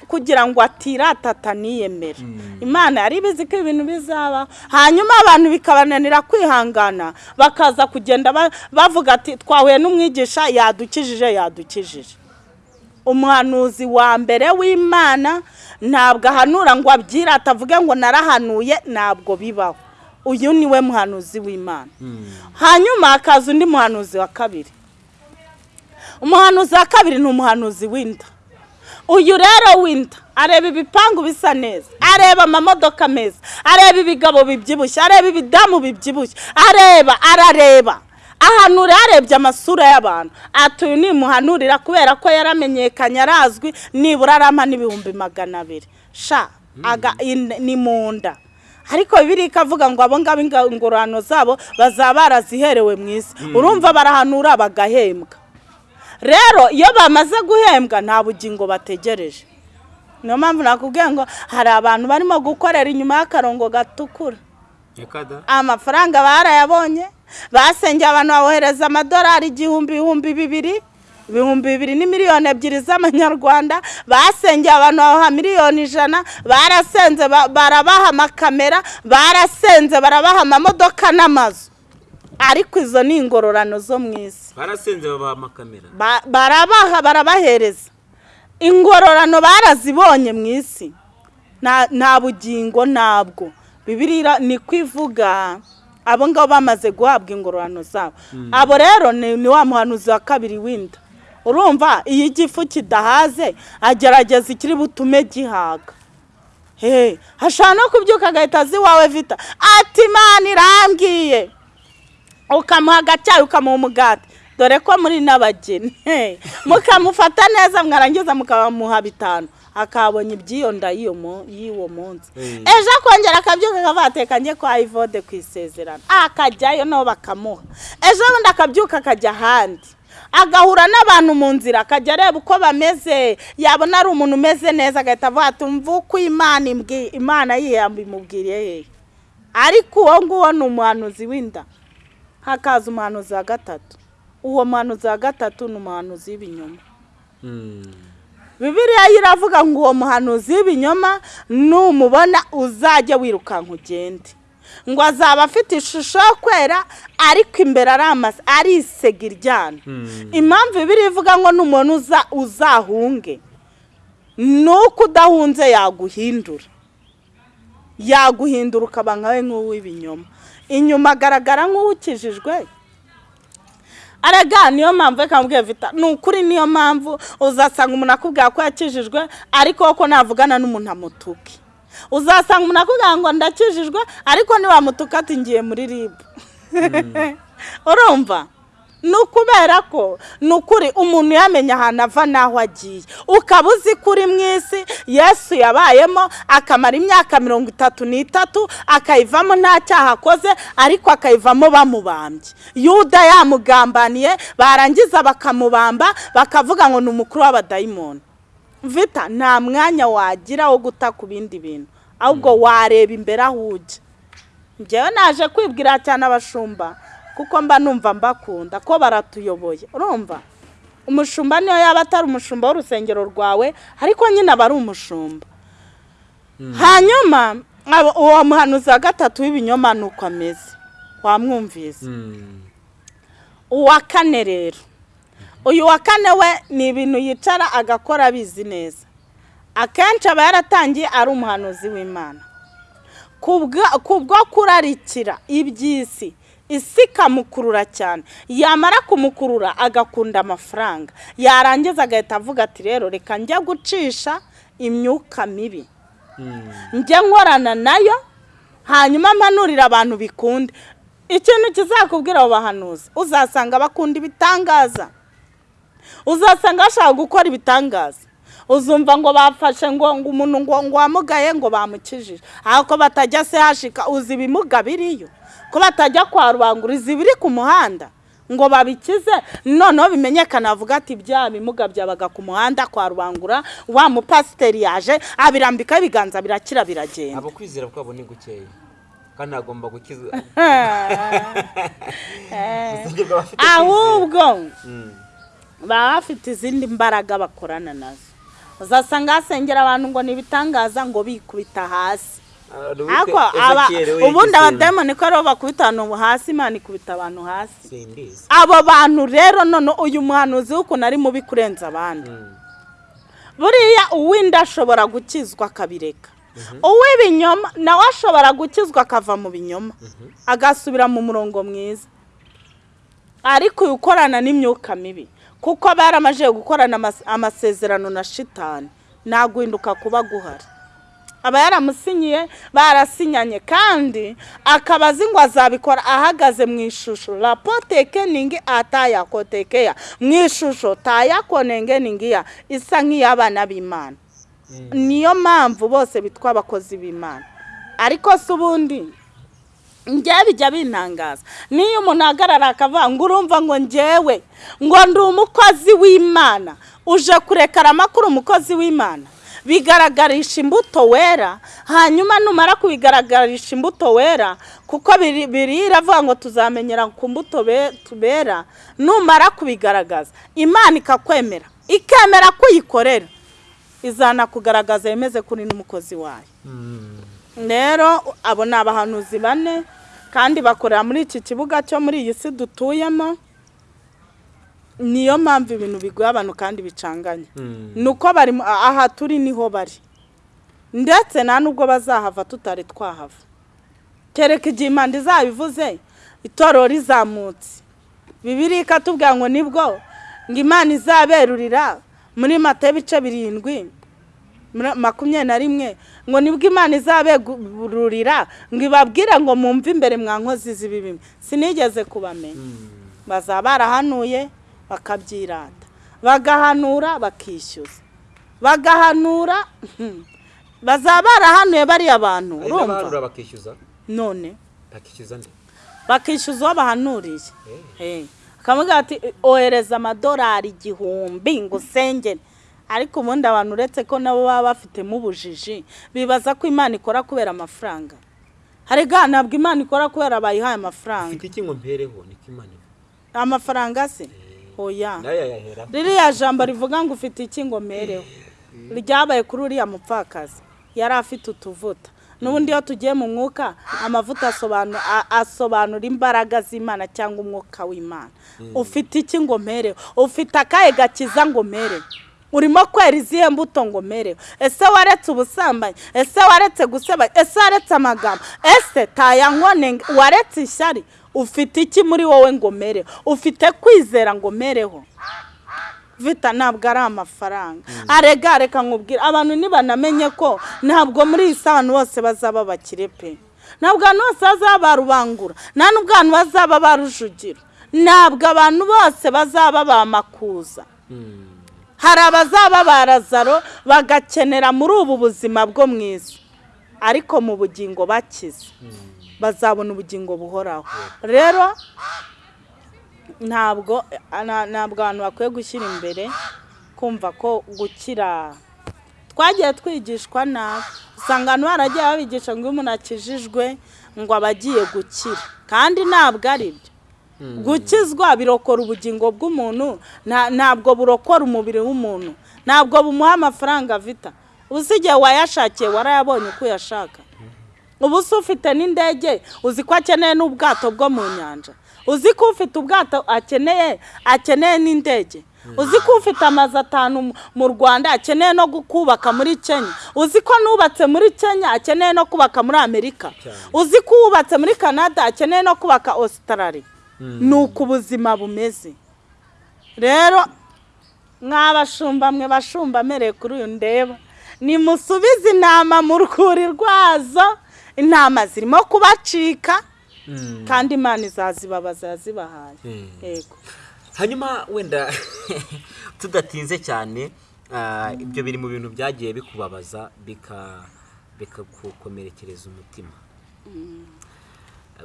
Kugira ngo atirata ataniyemere imana yari ibizi ko ibintu bizaba. Hanyuma abantu bikabananira kwihangana. Bakaza kugenda ba- bavuga ati twahuye n'umwigisha yadukijije yadukijije. Umuhanuzi wa mbere w'imana ntabwo ahanura ngo abyirate avuge ngo narahanuye ntabwo bibaho. Uyu ni we muhanuzi w'imana. Hanyuma hakaza undi muhanuzi wa kabiri. Umuhanuzi wa kabiri ni umuhanuzi w'inda. Uyu rero w'inda areba ibipangu bisa neza areba amamodoka meza areba ibigabo bibyibushye areba ibidamu bibyibushye areba arareba. Ahanura yarebye amasura y'abantu ati uyu ni muhanurira kubera ko yaramenyekanye arazwi nibura arampa n'ibihumbi magana abiri. Sha ni mu nda. Ariko bibiri ikavuga ngo abo ngabo ingororano zabo bazaba baraziherewe mu isi. Urumva barahanura bagahembwa. Rero iyo bamaze guhembwa nta bugingo bategereje. Niyo mpamvu nakubwiye ngo hari abantu barimo gukorera inyuma y'akarongo gatukura. Amafaranga barayabonye basengeye abantu babohereza amadolari igihumbi ibihumbi bibiri ibihumbi bibiri ni miliyoni ebyiri z'amanyarwanda basengeye abantu babaha miliyoni ijana barasenze ba- barabaha amakamera barasenze barabaha amamodoka n'amazu. Ariko izo ni ingororano zo mu isi. Barasenze babaha amakamera. Ba- barabaha barabahereza. Ingororano barazibonye mu isi. Nta bugingo ntabwo bibiriya ni kwivuga abo ngabo bamaze guhabwa ingororano zabo. Abo rero ni ni wa muhanuzi wa kabiri w'inda. Urumva iyo igifu kidahaze agerageza ikiri butume gihaga. Hashobora no kubyuka agahita azi iwawe vita. Ati imana irambwiye. Ukamuha agacyayi ukamuha umugati. Dore ko muri n'abageni. Mukamufata neza mwarangiza mukamuha bitanu. Akabonye iby'iyo nda y'iyo mu- y'uwo munsi. Mm. ejo akongera akabyuka akavateka njye kwa ivode ku isezerano. Akajyayo nabo bakamuha. Ejo bundi akabyuka akajya ahandi. Agahura n'abantu mu nzira akajya areba uko bameze yabona ari umuntu umeze neza agahita avuga ati mva uko imana imbwi- imana yiyamba imubwiriye hehe ariko uwo nguwo ni umuhanuzi w'inda. Hakaza umuhanuzi wa gatatu. Uwo muhanuzi wa gatatu ni umuhanuzi w'ibinyoma. Bibiriya yo iravuga ngo uwo muhanuzi w'ibinyoma numubona uzajya wirukanka ugende. Ngo azaba afite ishusho yo kwera ariko imbere ari amasa ari isega iryana impamvu bibiriya ivuga ngo n'umuntu uza uzahunge ni uko udahunze yaguhindura. Yaguhindura ukaba nkawe nk'uw'ibinyoma inyuma agaragara nk'uwukijijwe. Araga niyo mpamvu reka mbwira vita ni ukuri niyo mpamvu uzasanga umuntu akubwira ko yakijijwe ariko koko navugana n'umuntu amutuke. Uzasanga umuntu akubwira ngo ndakijijwe ariko niwamutuka ati ngiye muri ribu urumva? Ni ukubera ko ni ukuri umuntu yamenya ahantu ava n'aho agiye. Ukaba uzi ko uri mu isi yesu yabayemo akamara imyaka mirongo itatu n'itatu akayivamo nta cyaha akoze ariko akayivamo bamubambye. Yuda yamugambaniye barangiza bakamubamba bakavuga ngo ni umukuru w'abadayimoni. Vita nta mwanya wagira wo guta ku bindi bintu. Ahubwo wareba imbere aho ujya. Njyewe naje kwibwira cyane abashumba kuko mba numva mbakunda ko baratuyoboye. Urumva? Umushumba niyo yaba atari umushumba w'urusengero rwawe ariko nyine aba ari umushumba. Hanyuma abo- uwo muhanuzi wa gatatu w'ibinyoma ni uko ameze. Wamwumvise. Uwa kane rero. Uyu wa kane we ni ibintu yicara agakora abizi neza. Akenshi aba yaratangiye ari umuhanuzi w'imana. Kubwo kurarikira iby'isi isi ikamukurura cyane. Yamara kumukurura agakunda amafaranga. Yarangiza agahita avuga ati rero reka njya gucisha imyuka mibi. Njye nkorana na yo hanyuma mpanurira abantu bikunde. Ikintu kizakubwira abo bahanuzi uzasanga bakunda ibitangaza. Uzasanga bashaka gukora ibitangaza. Uzumva ngo bafashe ngo ngo umuntu ngo ngo wamugaye ngo bamukijije. Aho ko batajya se hashika uzi ibimuga biriyo? Ko batajya kwa rubanguriza ibiri ku muhanda? Ngo babikize? Noneho bimenyekana bavuga ati bya bimuga byabaga ku muhanda kwa rubangura wa mupasiteri yaje abirambikaho ibiganza birakira biragenda. Abo kwizera kwabo ni gukeya. Kandi agomba gukizwa kwizera. ahubwo. Baba bafite izindi mbaraga bakorana na zo. Uzasanga hasengera abantu ngo ni ibitangaza ngo bikubita hasi. Ah, ubundi abadayimoni ko ari bo bakubita abantu hasi imana ikubita abantu hasi. Abo bantu rero none uyu muhanuzi w'ukuntu ari mubi kurenza abandi. Mm. buriya uw'inda ashobora gukizwa akabireka. Uw'ibinyoma nawe ashobora gukizwa akava mu binyoma. Agasubira mu murongo mwiza. Ariko uyu ukorana n'imyuka mibi. Kuko yaramaze gukorana amas- amasezerano na shitani. Ntaguhinduka kuba guhari. Aba yaramusinyiye barasinyanye kandi akaba azi ngo azabikora ahagaze mu ishusho. Rapotekeningi atayakotekeya mu ishusho tayakonengeningiya isa nk'iy'abana b'imana. Niyo mpamvu bose bitwa abakozi b'imana. Ariko si ubundi njyewe bijya bintangaza niyo umuntu ahagarara akavuga ngo urumva ngo njyewe ngo ndi umukozi w'imana. Uje kurekara amakuru umukozi w'imana. Bigaragarisha imbuto wera hanyuma numara kubigaragarisha imbuto wera kuko biri biri iravuga ngo tuzamenyera ku mbuto be- tubera numara kubigaragaza. Imana ikakwemera ikemera ko uyikorera izana kugaragaza yemeze kuri n'umukozi wayo. Rero abo ni abahanuzi bane kandi bakorera muri iki kibuga cyo muri iyi si dutuyemo niyo mpamvu ibintu bigoye abantu kandi bicanganye. Ni uko bari aha turi ni ho bari. Ndetse nta nubwo bazahava tutari twahava. Kereka igihe impanda izabivuze itorero rizamutse. Bibiri ikatubwira ngo ni bwo ngo imana izaberurira muri mata ibice birindwi. Makumyabiri na rimwe. Ngo ni bwo imana izaberurira ngo ibabwire ngo mwumve imbere mwa nkozi z'ibibi. Sinigeze kubamenya. Bazaba barahanuye bakabyirata. Bagahanura bakishyuza. Bagahanura bazaba barahanuye bariya bantu urumva? bakishyuza? None. Bakishyuza nde? Bakishyuza uwo bahanuriye Eh, akamubwira ati ohereza amadolari igihumbi ngo usengere. Ariko ubundi abantu uretse ko nabo baba bafitemo ubujiji bibaza ko imana ikora kubera amafaranga. Hari ga ntabwo imana ikora kubera bayihaye amafaranga. Mfite iki ngo mpereho? Niko imana amafaranga se? Oya. na yo yayahera ririya jambo rivuga ngo ufite iki ngo mereho ryabaye kuri uriya mupfakazi. Yari afite utuvuta. N'ubundi iyo tugiye mu mwuka amavuta asobanura imbaraga z'imana cyangwa umwuka w'imana. Ufite iki ngo mereho ufite akahe gakiza ngo mereho urimo kwera izihe mbuto ngo mereho ese waretse ubusambanyi? Ese waretse gusebanya ese waretse amagambo? Ese tayankone waretse ishyari? Ufite iki muri wowe ngo mereho ufite kwizera ngo mereho vita ntabwo ari amafaranga. Arega reka nkubwire. Abantu nibanamenye ko ntabwo muri iyi si abantu bose bazaba bakire pe. Ntabwo abantu bose bazaba barubangura. Nta n'ubwo abantu bazaba barujugira ntabwo abantu bose bazaba bamakuza. Hari abazaba barazaro bagakenera muri ubu buzima bwo mu isi. Ariko mu bugingo bakize. Bazabona ubugingo buhoraho. Rero ntabwo ntabwo abantu bakwiye gushyira imbere kumva ko gukira. Twagiye twigishwa nabi usanga abantu baragiye babigisha ngo umuntu akijijwe ngo aba agiye gukira. Kandi ntabwo ari byo gukizwa birokora ubugingo bw'umuntu. Nta- ntabwo burokora umubiri w'umuntu. Ntabwo bumuha amafaranga vita. Ubu si igihe wayashakiye warayabonye uko uyashaka. Ubu se ufite n'indege uzi ko akeneye n'ubwato bwo mu nyanja. Uzi ko ufite ubwato akeneye akeneye n'indege. Uzi ko ufite amazu atanu mu- rwanda akeneye no kubaka muri kenya. Uzi ko nubatse muri kenya akeneye no kubaka muri amerika. Uzi ko wubatse muri canada akeneye no kubaka ositarari ni uko ubuzima bumeze. Rero mwabashumba mwe bashumba amereye kuri uyu ndeba. Nimusubize intama mu rwuri rwazo. Intama zirimo kubacika. Kandi imana izazibabaza yazibahaye yego. Hanyuma wenda tudatinze cyane ah, ibyo biri mu bintu byagiye bikubabaza bika bikagukomerekereza umutima.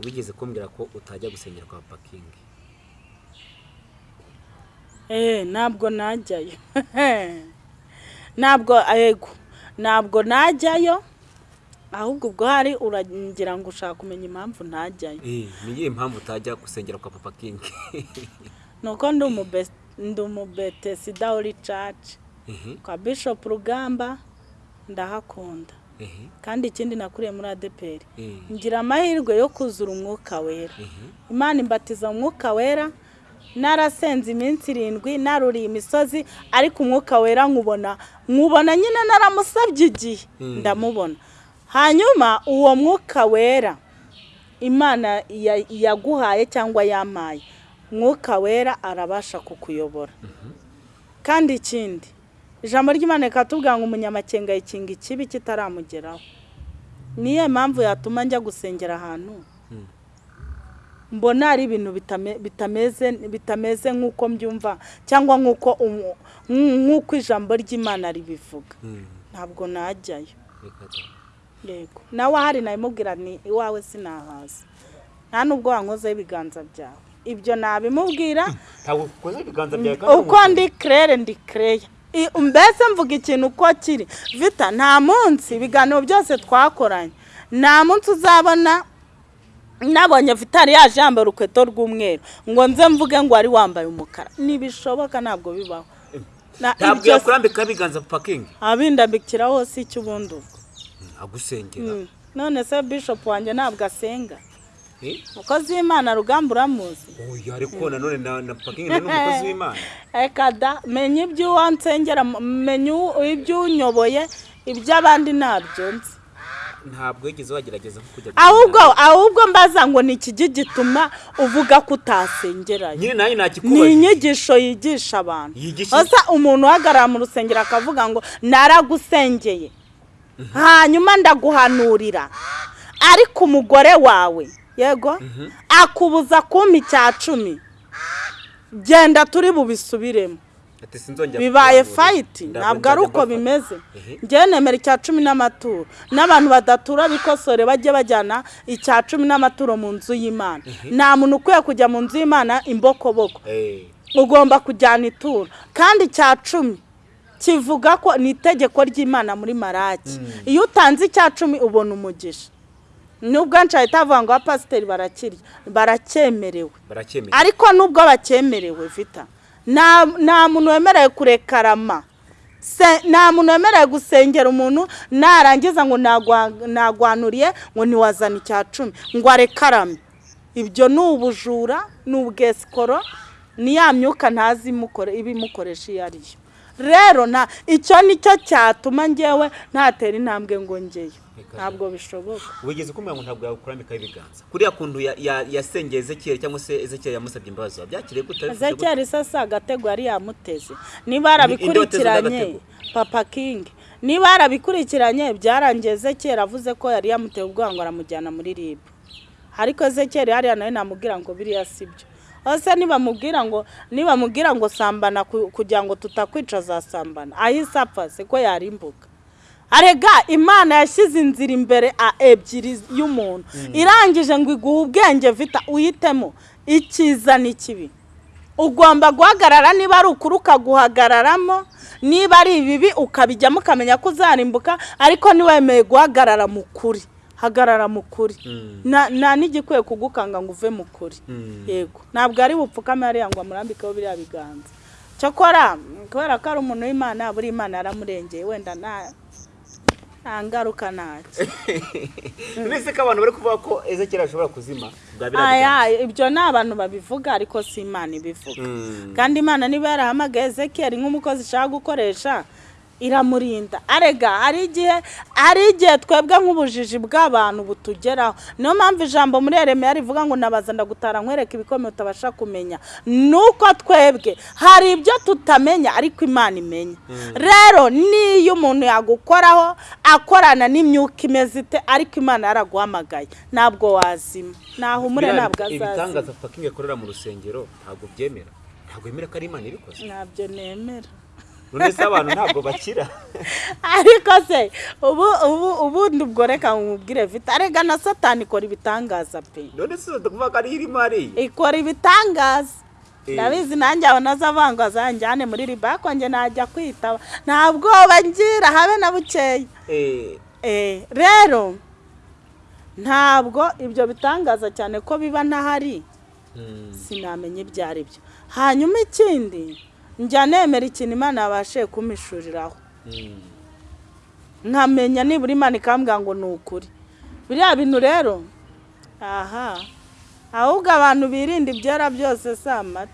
Wigeze kumbwira ko utajya gusengera kwa pakingi Eh, ntabwo najyayo. Ntabwo yego ntabwo najyayo ahubwo ubwo hari uragira ngo ushaka kumenya impamvu ntajyayo ni iyihe mpamvu utajya gusengera kwa papa kingi ni uko ndi umube- ndi umubetesida uri caci kwa bishop rugamba ndahakunda. Kandi ikindi nakuriye muri adeperi ngira amahirwe yo kuzura umwuka wera. Imana imbatiza umwuka wera. Narasenze iminsi irindwi naruriye imisozi ariko umwuka wera nkubona. Nkubona nyine naramusabye igihe. Ndamubona. Hanyuma uwo mwuka wera imana ya- yaguhaye cyangwa yampaye umwuka wera arabasha kukuyobora. Kandi ikindi ijambo ry'imana rikatubwira ngo umunyamakenga yikinga ikibi kitaramugeraho. Niyo mpamvu yatuma njya gusengera ahantu. Mbona ari ibintu bitame- bitameze bitameze nk'uko mbyumva cyangwa nk'uko ijambo ry'imana ribivuga. Ntabwo najyayo. Yego. Nawe ahari nabimubwira ni iwawe sinahaza nta nubwo wankozeho ibiganza byawe. Ibyo nabimubwira. Kandi uko ndi kerere ndi kereya mbese mvuga ikintu uko kiri? Vita nta munsi ibiganiro byose twakoranye. Nta munsi uzabona nabonye vitari yaje yambaye urukweto rw'umweru ngo nze mvuge ngo wari wambaye umukara. Ntibishoboka ntabwo bibaho. Na- ntabwo ibyo yakurambikaho ibiganza pakingi abindambikira hose icyo ubundi ubwo agusengera. Mm. none se bishop wanjye ntabwo asenga? Umukozi w'imana rugamba uramuzi. Oya ariko nanone na na pakingi ni n'umukozi w'imana. Reka da menya iby'uwo nsengera menya u- iby'unyoboye iby'abandi ntabyo nzi. Ntabwo wigeze wagerageza nko kujya ahubwo ahubwo mbaza ngo ni ikijyi gituma uvuga ko utasengerayo? Nyine nanjye ni nakikubaje inyigisho yigisha abantu. Yigisha umuntu uhagarara mu rusengero akavuga ngo naragusengeye. Hanyuma ndaguhanurira. Ariko umugore wawe yego? Akubuza kumpa icya cumi. Genda turi bubisubiremo bibaye fayiti Ntabwo ari uko bimeze. Ehe. ngewe nemera icya cumi n'amaturo. N'abantu badatura bikosore bajye bajyana icya cumi n'amaturo mu nzu y'imana. Nta muntu ukwiye kujya mu nzu y'imana imbokoboko. Eh, ugomba kujyana ituro. Kandi icya cumi kivuga ko ni itegeko ry'imana muri maraki. Iyo utanze icya cumi ubona umugisha. Nubwo nshya itavuga ngo abapasiteri barakirya? Baracyemerewe ariko nubwo bacyemerewe vita nta muntu wemerewe kurekarama. Nta muntu wemerewe gusengera umuntu narangiza ngo nagwa- nagwanuriye ngo ntiwazane icya cumi ngo arekarame. Ibyo ni ubujura ni ubwesikoro ni ya myuka ntazi imukore- ibimukoresha iyo ari yo. Rero nta icyo ni cyo cyatuma ngewe ntatera intambwe ngo ngeyo. Ntabwo bishoboka. Wigeze kumenya ngo ntabwo yakurambikaho ibiganza kuriya kuntu ya- ya- yasengeye ezekiyeli cyangwa se ezekiyeli yamusabye imbabazi wabyakiriye gute? Ezekiyeli isa agatego yari yamuteze. Niba yarabikurikiranye papa kingi niba yarabikurikiranye byarangiye ezekiyeli avuze ko yari yamuteye ubwoba ngo aramujyana muri ribu ariko ezekiyeli hariya nawe namubwira ngo biriya si byo. Ese nibamubwira ngo nibamubwira ngo sambana ku- kugira ngo tutakwica azasambana ahise apfa siko yarimbuka arega imana yashyize inzira imbere a ebyiri y'umuntu. Irangije ngo iguhe ubwenge vita uhitemo icyiza n'ikibi ugomba guhagarara niba ari ukuri ukaguhagararamo niba ari ibibi ukabijyamo ukamenya ko uzarimbuka ariko ntiwemeye guhagarara mu kuri. Hagarara mu kuri. Nta nta n'igikwiye kugukanga ngo uve mu kuri. Yego. Ntabwo ari bupfukame hariya ngo amurambikeho biriya biganza. Cyakora kubera ko ari umuntu w'imana buri imana yaramurengeye wenda nta nta ngaruka ntacyo nese ko abantu bari kuvuga ko ezekiyeli ashobora kuzima aya ibyo ni abantu babivuga ariko si imana ibivuga. Mm. kandi imana niba yarahamagaye ezekiyeli nk'umukozi ishaka gukoresha iramurinda arega hari igihe hari igihe twebwe nk'ubujiji bw'abantu butugeraho. Niyo mpamvu ijambo muri Yeremiya rivuga ngo nabaza ndagutara nkwereka ibikomeye utabasha kumenya. Nuko twebwe hari ibyo tutamenya ariko imana imenya. Rero niyo umuntu yagukoraho akorana n'imyuka imeze ite ariko imana yaraguhamagaye. Ntabwo wazima. Nahumure ntabwo azazima. ibitangaza pakingi akorera mu rusengero ntabwo byemera. Ntabwo yemera ko ari imana ibikoze. Ntabyo nemera. None se abantu ntabwo bakira. Ariko se ubu ubu ubundi ubwo reka nkubwire vita arega na satani ikora ibitangaza pe. None se tuvuga ko ari irimo ari ikora ibitangaza. Eh. ndabizi nanjye abona azavanga azanjyane muri riba njye najya kwitaba nta bwoba ngira habe na bukeya Eh, Eh, rero ntabwo ibyo bitangaza cyane ko biba ntahari mm, sinamenya ibyo ari byo hanyuma ikindi njya nemera ikintu imana yabashije kumishuriraho. Mm. nkamenya nibura imana ikambwira ngo ni ukuri. Biriya bintu rero aha ahubwo abantu birinda ibyera byose si amata.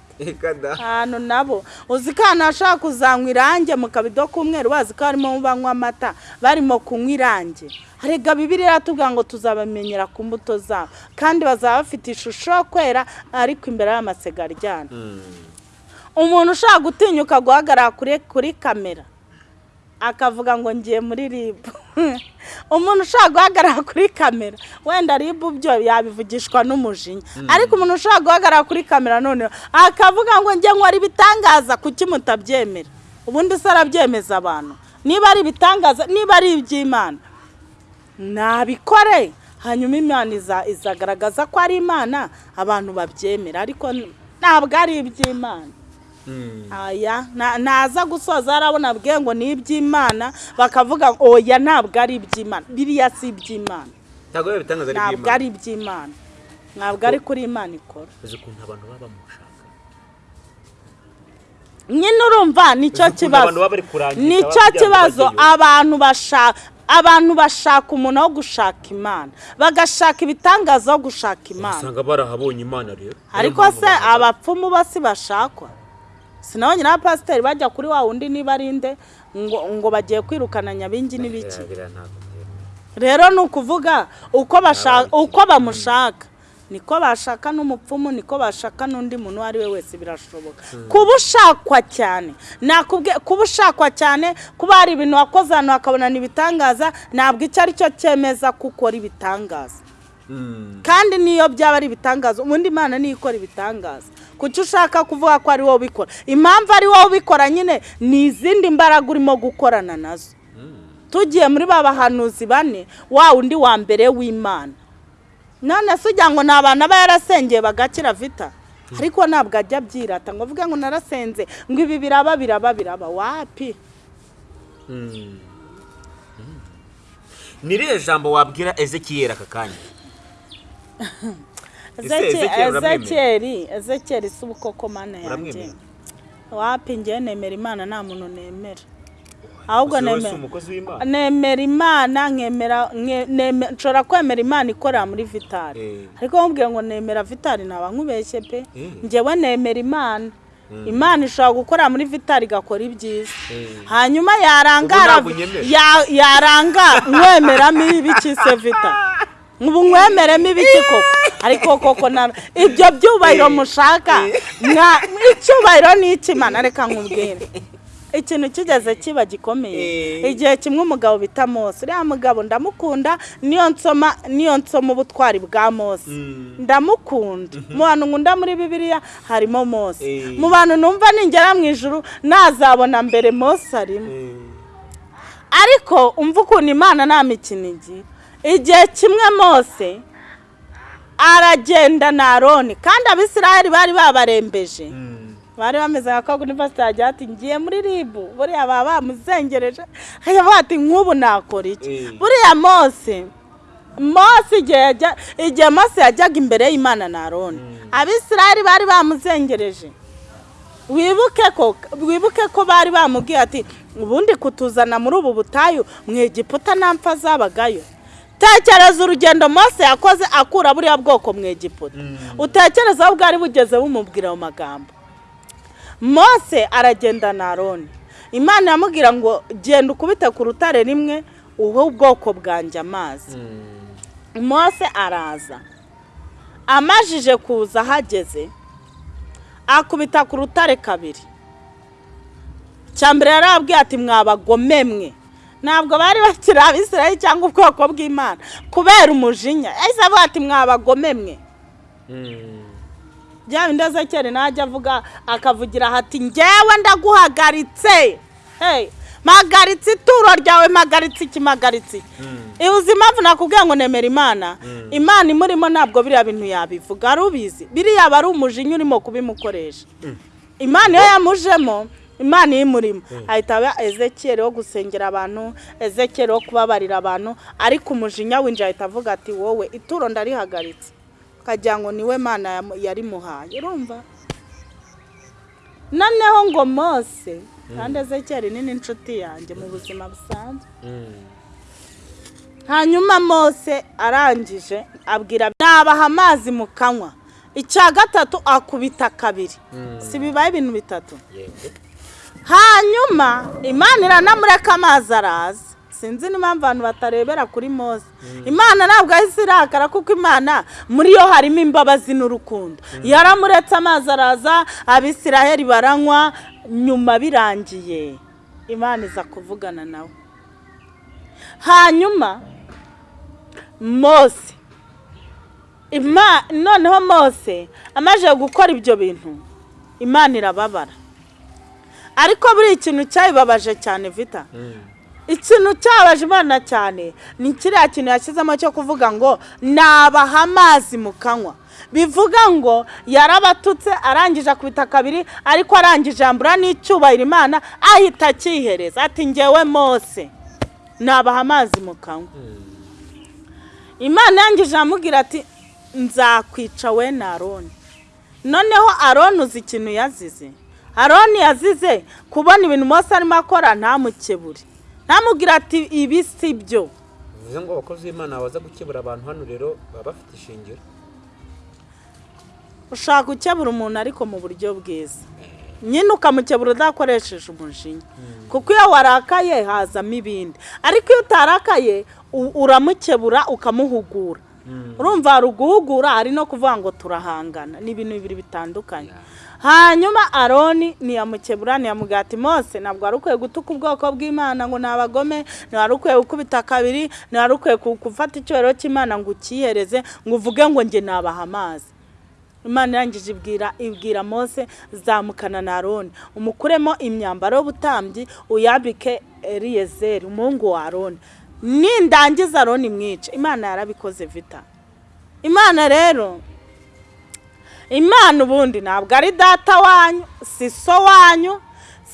Ahantu nabo. Uzi ko ahantu hashobora kuzanywa irange mu kabido k'umweru bazi ko harimo banywa amata barimo kunywa irange harega bibiri iratubwira ngo tuzabamenyera ku mbuto zabo. Kandi bazaba bafite ishusho yo kwera ariko imbere y'amasega aryana Mm. Umuntu ushaka gutinyuka guhagarara kuri kuri kamera. Akavuga ngo ngiye muri ribu umuntu ushaka guhagarara kuri kamera wenda ribu byo yabivugishwa n'umujinya. Ariko umuntu ushaka guhagarara kuri kamera noneho akavuga ngo njye nkora ibitangaza kuki mutabyemera. Ubundi se arabyemeza abantu. Niba ari ibitangaza niba ari iby'imana. Nabikore. Hanyuma imana iza- izagaragaza ko ari imana abantu babyemera. Ariko ntabwo ari iby'imana. Aya. Na- naza gusoza arabona abwiye ngo ni iby'imana bakavuga oya ntabwo ari iby'imana. Biriya si iby'imana. Ntabwo bitangaza ari iby'imana. ari iby'imana. Ntabwo ari kuri imana ikora. Uzi ukuntu abantu baba bamushaka. Nyine urumva ni cyo kibazo. ni cyo kibazo. abantu bashaka abantu bashaka umuntu wo gushaka imana. Bagashaka ibitangaza wo gushaka imana. Usanga barahabonye imana rero. Ariko se abapfumu bo si bashakwa? Sinabonye n'abapasiteri bajya kuri wa wundi niba ari nde ngo bagiye kwirukana nyabingi n'ibiki. Rero ni ukuvuga uko bamushaka. Niko bashaka n'umupfumu niko bashaka n'undi muntu uwo ari we wese birashoboka. Kuba ushakwa cyane nakubwiye kuba ushakwa cyane kuba hari ibintu wakoze ahantu hakabona ibitangaza ntabwo icyo ari cyo cyemeza ko ukora ibitangaza kandi niyo byaba ari ibitangaza ubundi imana niyo ikora ibitangaza. Kuki ushaka kuvuga ko ari wowe ubikora impamvu ari wowe ubikora nyine ni izindi mbaraga urimo gukorana na zo. Tugiye muri ba bahanuzi bane wa undi wa mbere w'imana. None se ujya ngo ni abantu aba yarasengeye bagakira vita? Ariko ntabwo ajya abyirata ngo avuge ngo narasenze ngo ibi biraba biraba biraba. Wapi? Ni irihe jambo wabwira ezekiyeri aka kanya? Ezekiyeri ezekiyeri si ubukoko mana yanjye wapi njyewe nemera imana nta muntu nemera ahubwo nemera imana nkemera nshobora kwemera imana ikorera muri vitari. Eh. ariko nkubwiye ngo nemera vitari ntaba nkubeshye pe. Eh. njyewe nemera imana. Imana ishobora gukorera muri vitari igakora ibyiza. Eh. hanyuma yarangara Ubu ntabwo unyemera? ya- yaranga nkwemeramo ibiki se vita ubu nkwemeremo ibiki koko ariko koko na ibyo byubahiro mushaka. Icyubahiro ni icy'imana reka nkubwire. Ikintu kigeze kiba gikomeye. Eh. igihe kimwe umugabo bita mose. Uriya mugabo ndamukunda niyo nsoma niyo nsoma ubutwari bwa mose. Mm. ndamukunda. Mu bantu nkunda muri bibiliya harimo mose. Eh. mu bantu numva ningera mu ijuru nazabona mbere mose arimo. Eh. ariko umva ukuntu imana nta mikino igira. Igihe kimwe mose aragenda na aroni kandi abisiraheli bari babarembeje. Mm. bari bameze nka kaguni pasiteri ati ngiye muri ribu buriya baba bamuzengereje. Akavuga ati nk'ubu nakora iki? Eh. buriya mose mose igihe mose yajyaga imbere y'imana na aroni abisiraheli bari bamuzengereje. Wibuke ko wibuke ko bari bamubwiye ati ubundi kutuzana muri ubu butayu mu egiputa nta mpfa zabagayo tekereza urugendo mose yakoze akura buriya bwoko mu egiputa. Utekereza aho bwari bugeze bumubwira ayo magambo. Mose aragenda na aroni. Imana iramubwira ngo genda ukubite ku rutare rimwe uhe ubwoko bwanjye amazi. Mm. mose araza. Amajije kuza ahageze akubita ku rutare kabiri. Cya mbere yarabwiye ati mwabagome mwe ntabwo bari bakiri abisirayeli cyangwa ubwoko bw'imana. Kubera umujinya. Yahise avuga ati mwabagome mwe. Mm. bya bindi ezekeri najya avuga akavugira hati ngewe ndaguhagaritse. Hey, mpagaritse ituro ryawe mpagaritse iki mpagaritse iki. Mm. uzi impamvu nakubwiye ngo nemera imana. Imana imurimo ntabwo biriya bintu yabivuga. Ubizi. Biriya aba ari umujinya urimo kubimukoresha. Imana iyo yamujemo imana imurimo ahita aba ezekiyeri wo gusengera abantu ezekiyeri wo kubabarira abantu ariko umujinya winjira ahita avuga ati wowe ituro ndarihagaritse ukagira ngo ni we mana yarimuhaye urumva? Noneho ngo mose kandi ezekiyeri ni n'inshuti yanjye mu buzima busanzwe. Mm. hanyuma mose arangije abwira nabaha amazi mu kanywa icya gatatu akubita kabiri. Si bibaye ibintu bitatu? Yego. Hanyuma imana iranamureka amazi araza. Sinzi n'impamvu abantu batarebera kuri mose. Imana ntabwo ahise irakara kuko imana muri yo harimo imbabazi n'urukundo. Yaramuretse amazi araza abisiraheli baranywa nyuma birangiye. Imana iza kuvugana nawe hanyuma mose noneho mose amaze gukora ibyo bintu imana irababara. Ariko buri ikintu cyayibabaje cyane vita. Mm. ikintu cyabaje imana cyane ni kiriya kintu yashyizemo cyo kuvuga ngo nabaha amazi mu kanwa. Bivuga ngo yarabatutse arangije akubita kabiri ariko arangije yambura n'icyubahiro imana ahita akihereza ati ngewe mose nabaha amazi mu kanwa. Imana yangije amubwira ati nzakwica we na aroni noneho aroni uzi ikintu yazize. Aroni yazize kubona ibintu mose arimo akora ntamukebure. Ntamubwira ati ibi si byo. Bivuze ngo abakozi b'imana baza gukebura abantu hano rero baba bafite ishingiro. Ushaka gukebura umuntu ariko mu buryo bwiza. Nyine ukamukebura udakoresheje umujinya. Kuko iyo warakaye hazamo ibindi. Ariko iyo utarakaye uramukebura ukamuhugura. Urumva hari uguhugura hari no kuvuga ngo turahangana. Ni ibintu bibiri bitandukanye. Hanyuma aroni ntiyamukebura ntiyamubwira ati mose. Ntabwo wari ukwiye gutuka ubwoko bw'imana ngo ni abagome ntiwari ukwiye gukubita kabiri ntiwari ukwiye gufata icyubahiro cy'imana ngo ucyihereze ngo uvuge ngo njye nabaha amazi. Imana irangije ibwira ibwira mose zamukana na aroni. Umukuremo imyambaro y'ubutambyi uyambike eliyezeri umuhungu wa aroni. Nindangiza aroni mwice imana yarabikoze vita. Imana rero imana ubundi ntabwo ari data wanyu si so wanyu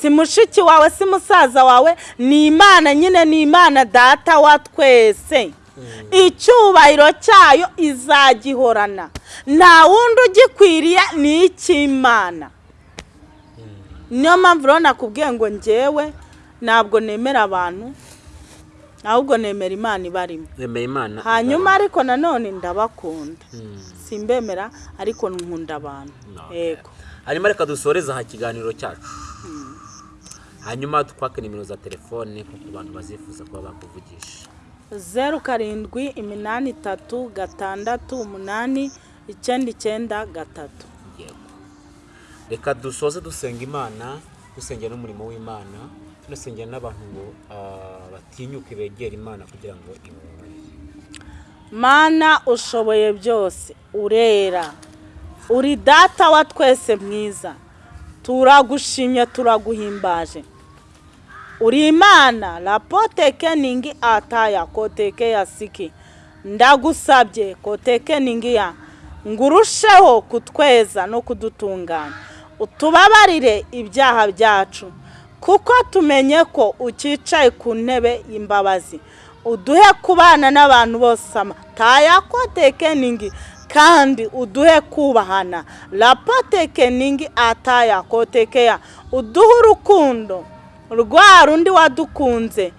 si mushiki wawe si musaza wawe ni imana nyine ni imana data wa twese. Icyubahiro cyayo izagihorana. Nta wundi ugikwiriye ni icy'imana. Niyo mpamvu rero nakubwiye ngo ngewe ntabwo nemera abantu ahubwo nemera imana ibarimo. Hanyuma ariko nanone ndabakunda. Simbemera ariko nkunda abantu. Yego. Hanyuma reka dusoreze aha ikiganiro cyacu. Hanyuma twake nimero za telefone kuko abantu bazifuza kuba bakuvugisha. Zeru karindwi iminani itatu gatandatu umunani icyenda icyenda gatatu. Yego. Reka dusoze dusenga imana dusengera n'umurimo w'imana tunasengera n'abantu ngo ah, batinyuke begera imana kugira ngo ibumve mana ushoboye byose. Urera. Uri data wa twese mwiza. Turagushimye turaguhimbaje. Uri imana rapoteke ningi ataya koteke ya siki. Ndagusabye koteke ningi ya. Ngo urusheho kutweza no kudutunganya. Utubabarire ibyaha byacu. Kuko tumenye ko ucyicaye ku ntebe y'imbabazi. Uduhe kubana n'abantu bose amataya kotekeningi kandi uduhe kubahana. Rapotekeningi ataya kotekeya uduhe urukundo rwa rundi wadukunze.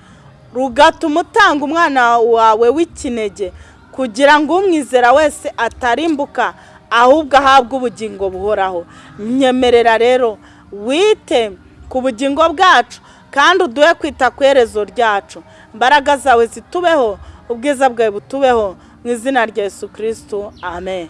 Rugatuma utanga umwana wawe w'ikinege kugira ngo umwizera wese atarimbuka ahubwo ahabwe ubugingo buhoraho. Nyemerera rero wite ku bugingo bwacu kandi uduhe kwita ku iherezo ryacu. Imbaraga zawe zitubeho ubwiza bwawe butubeho mu izina rya Yesu kirisitu amen.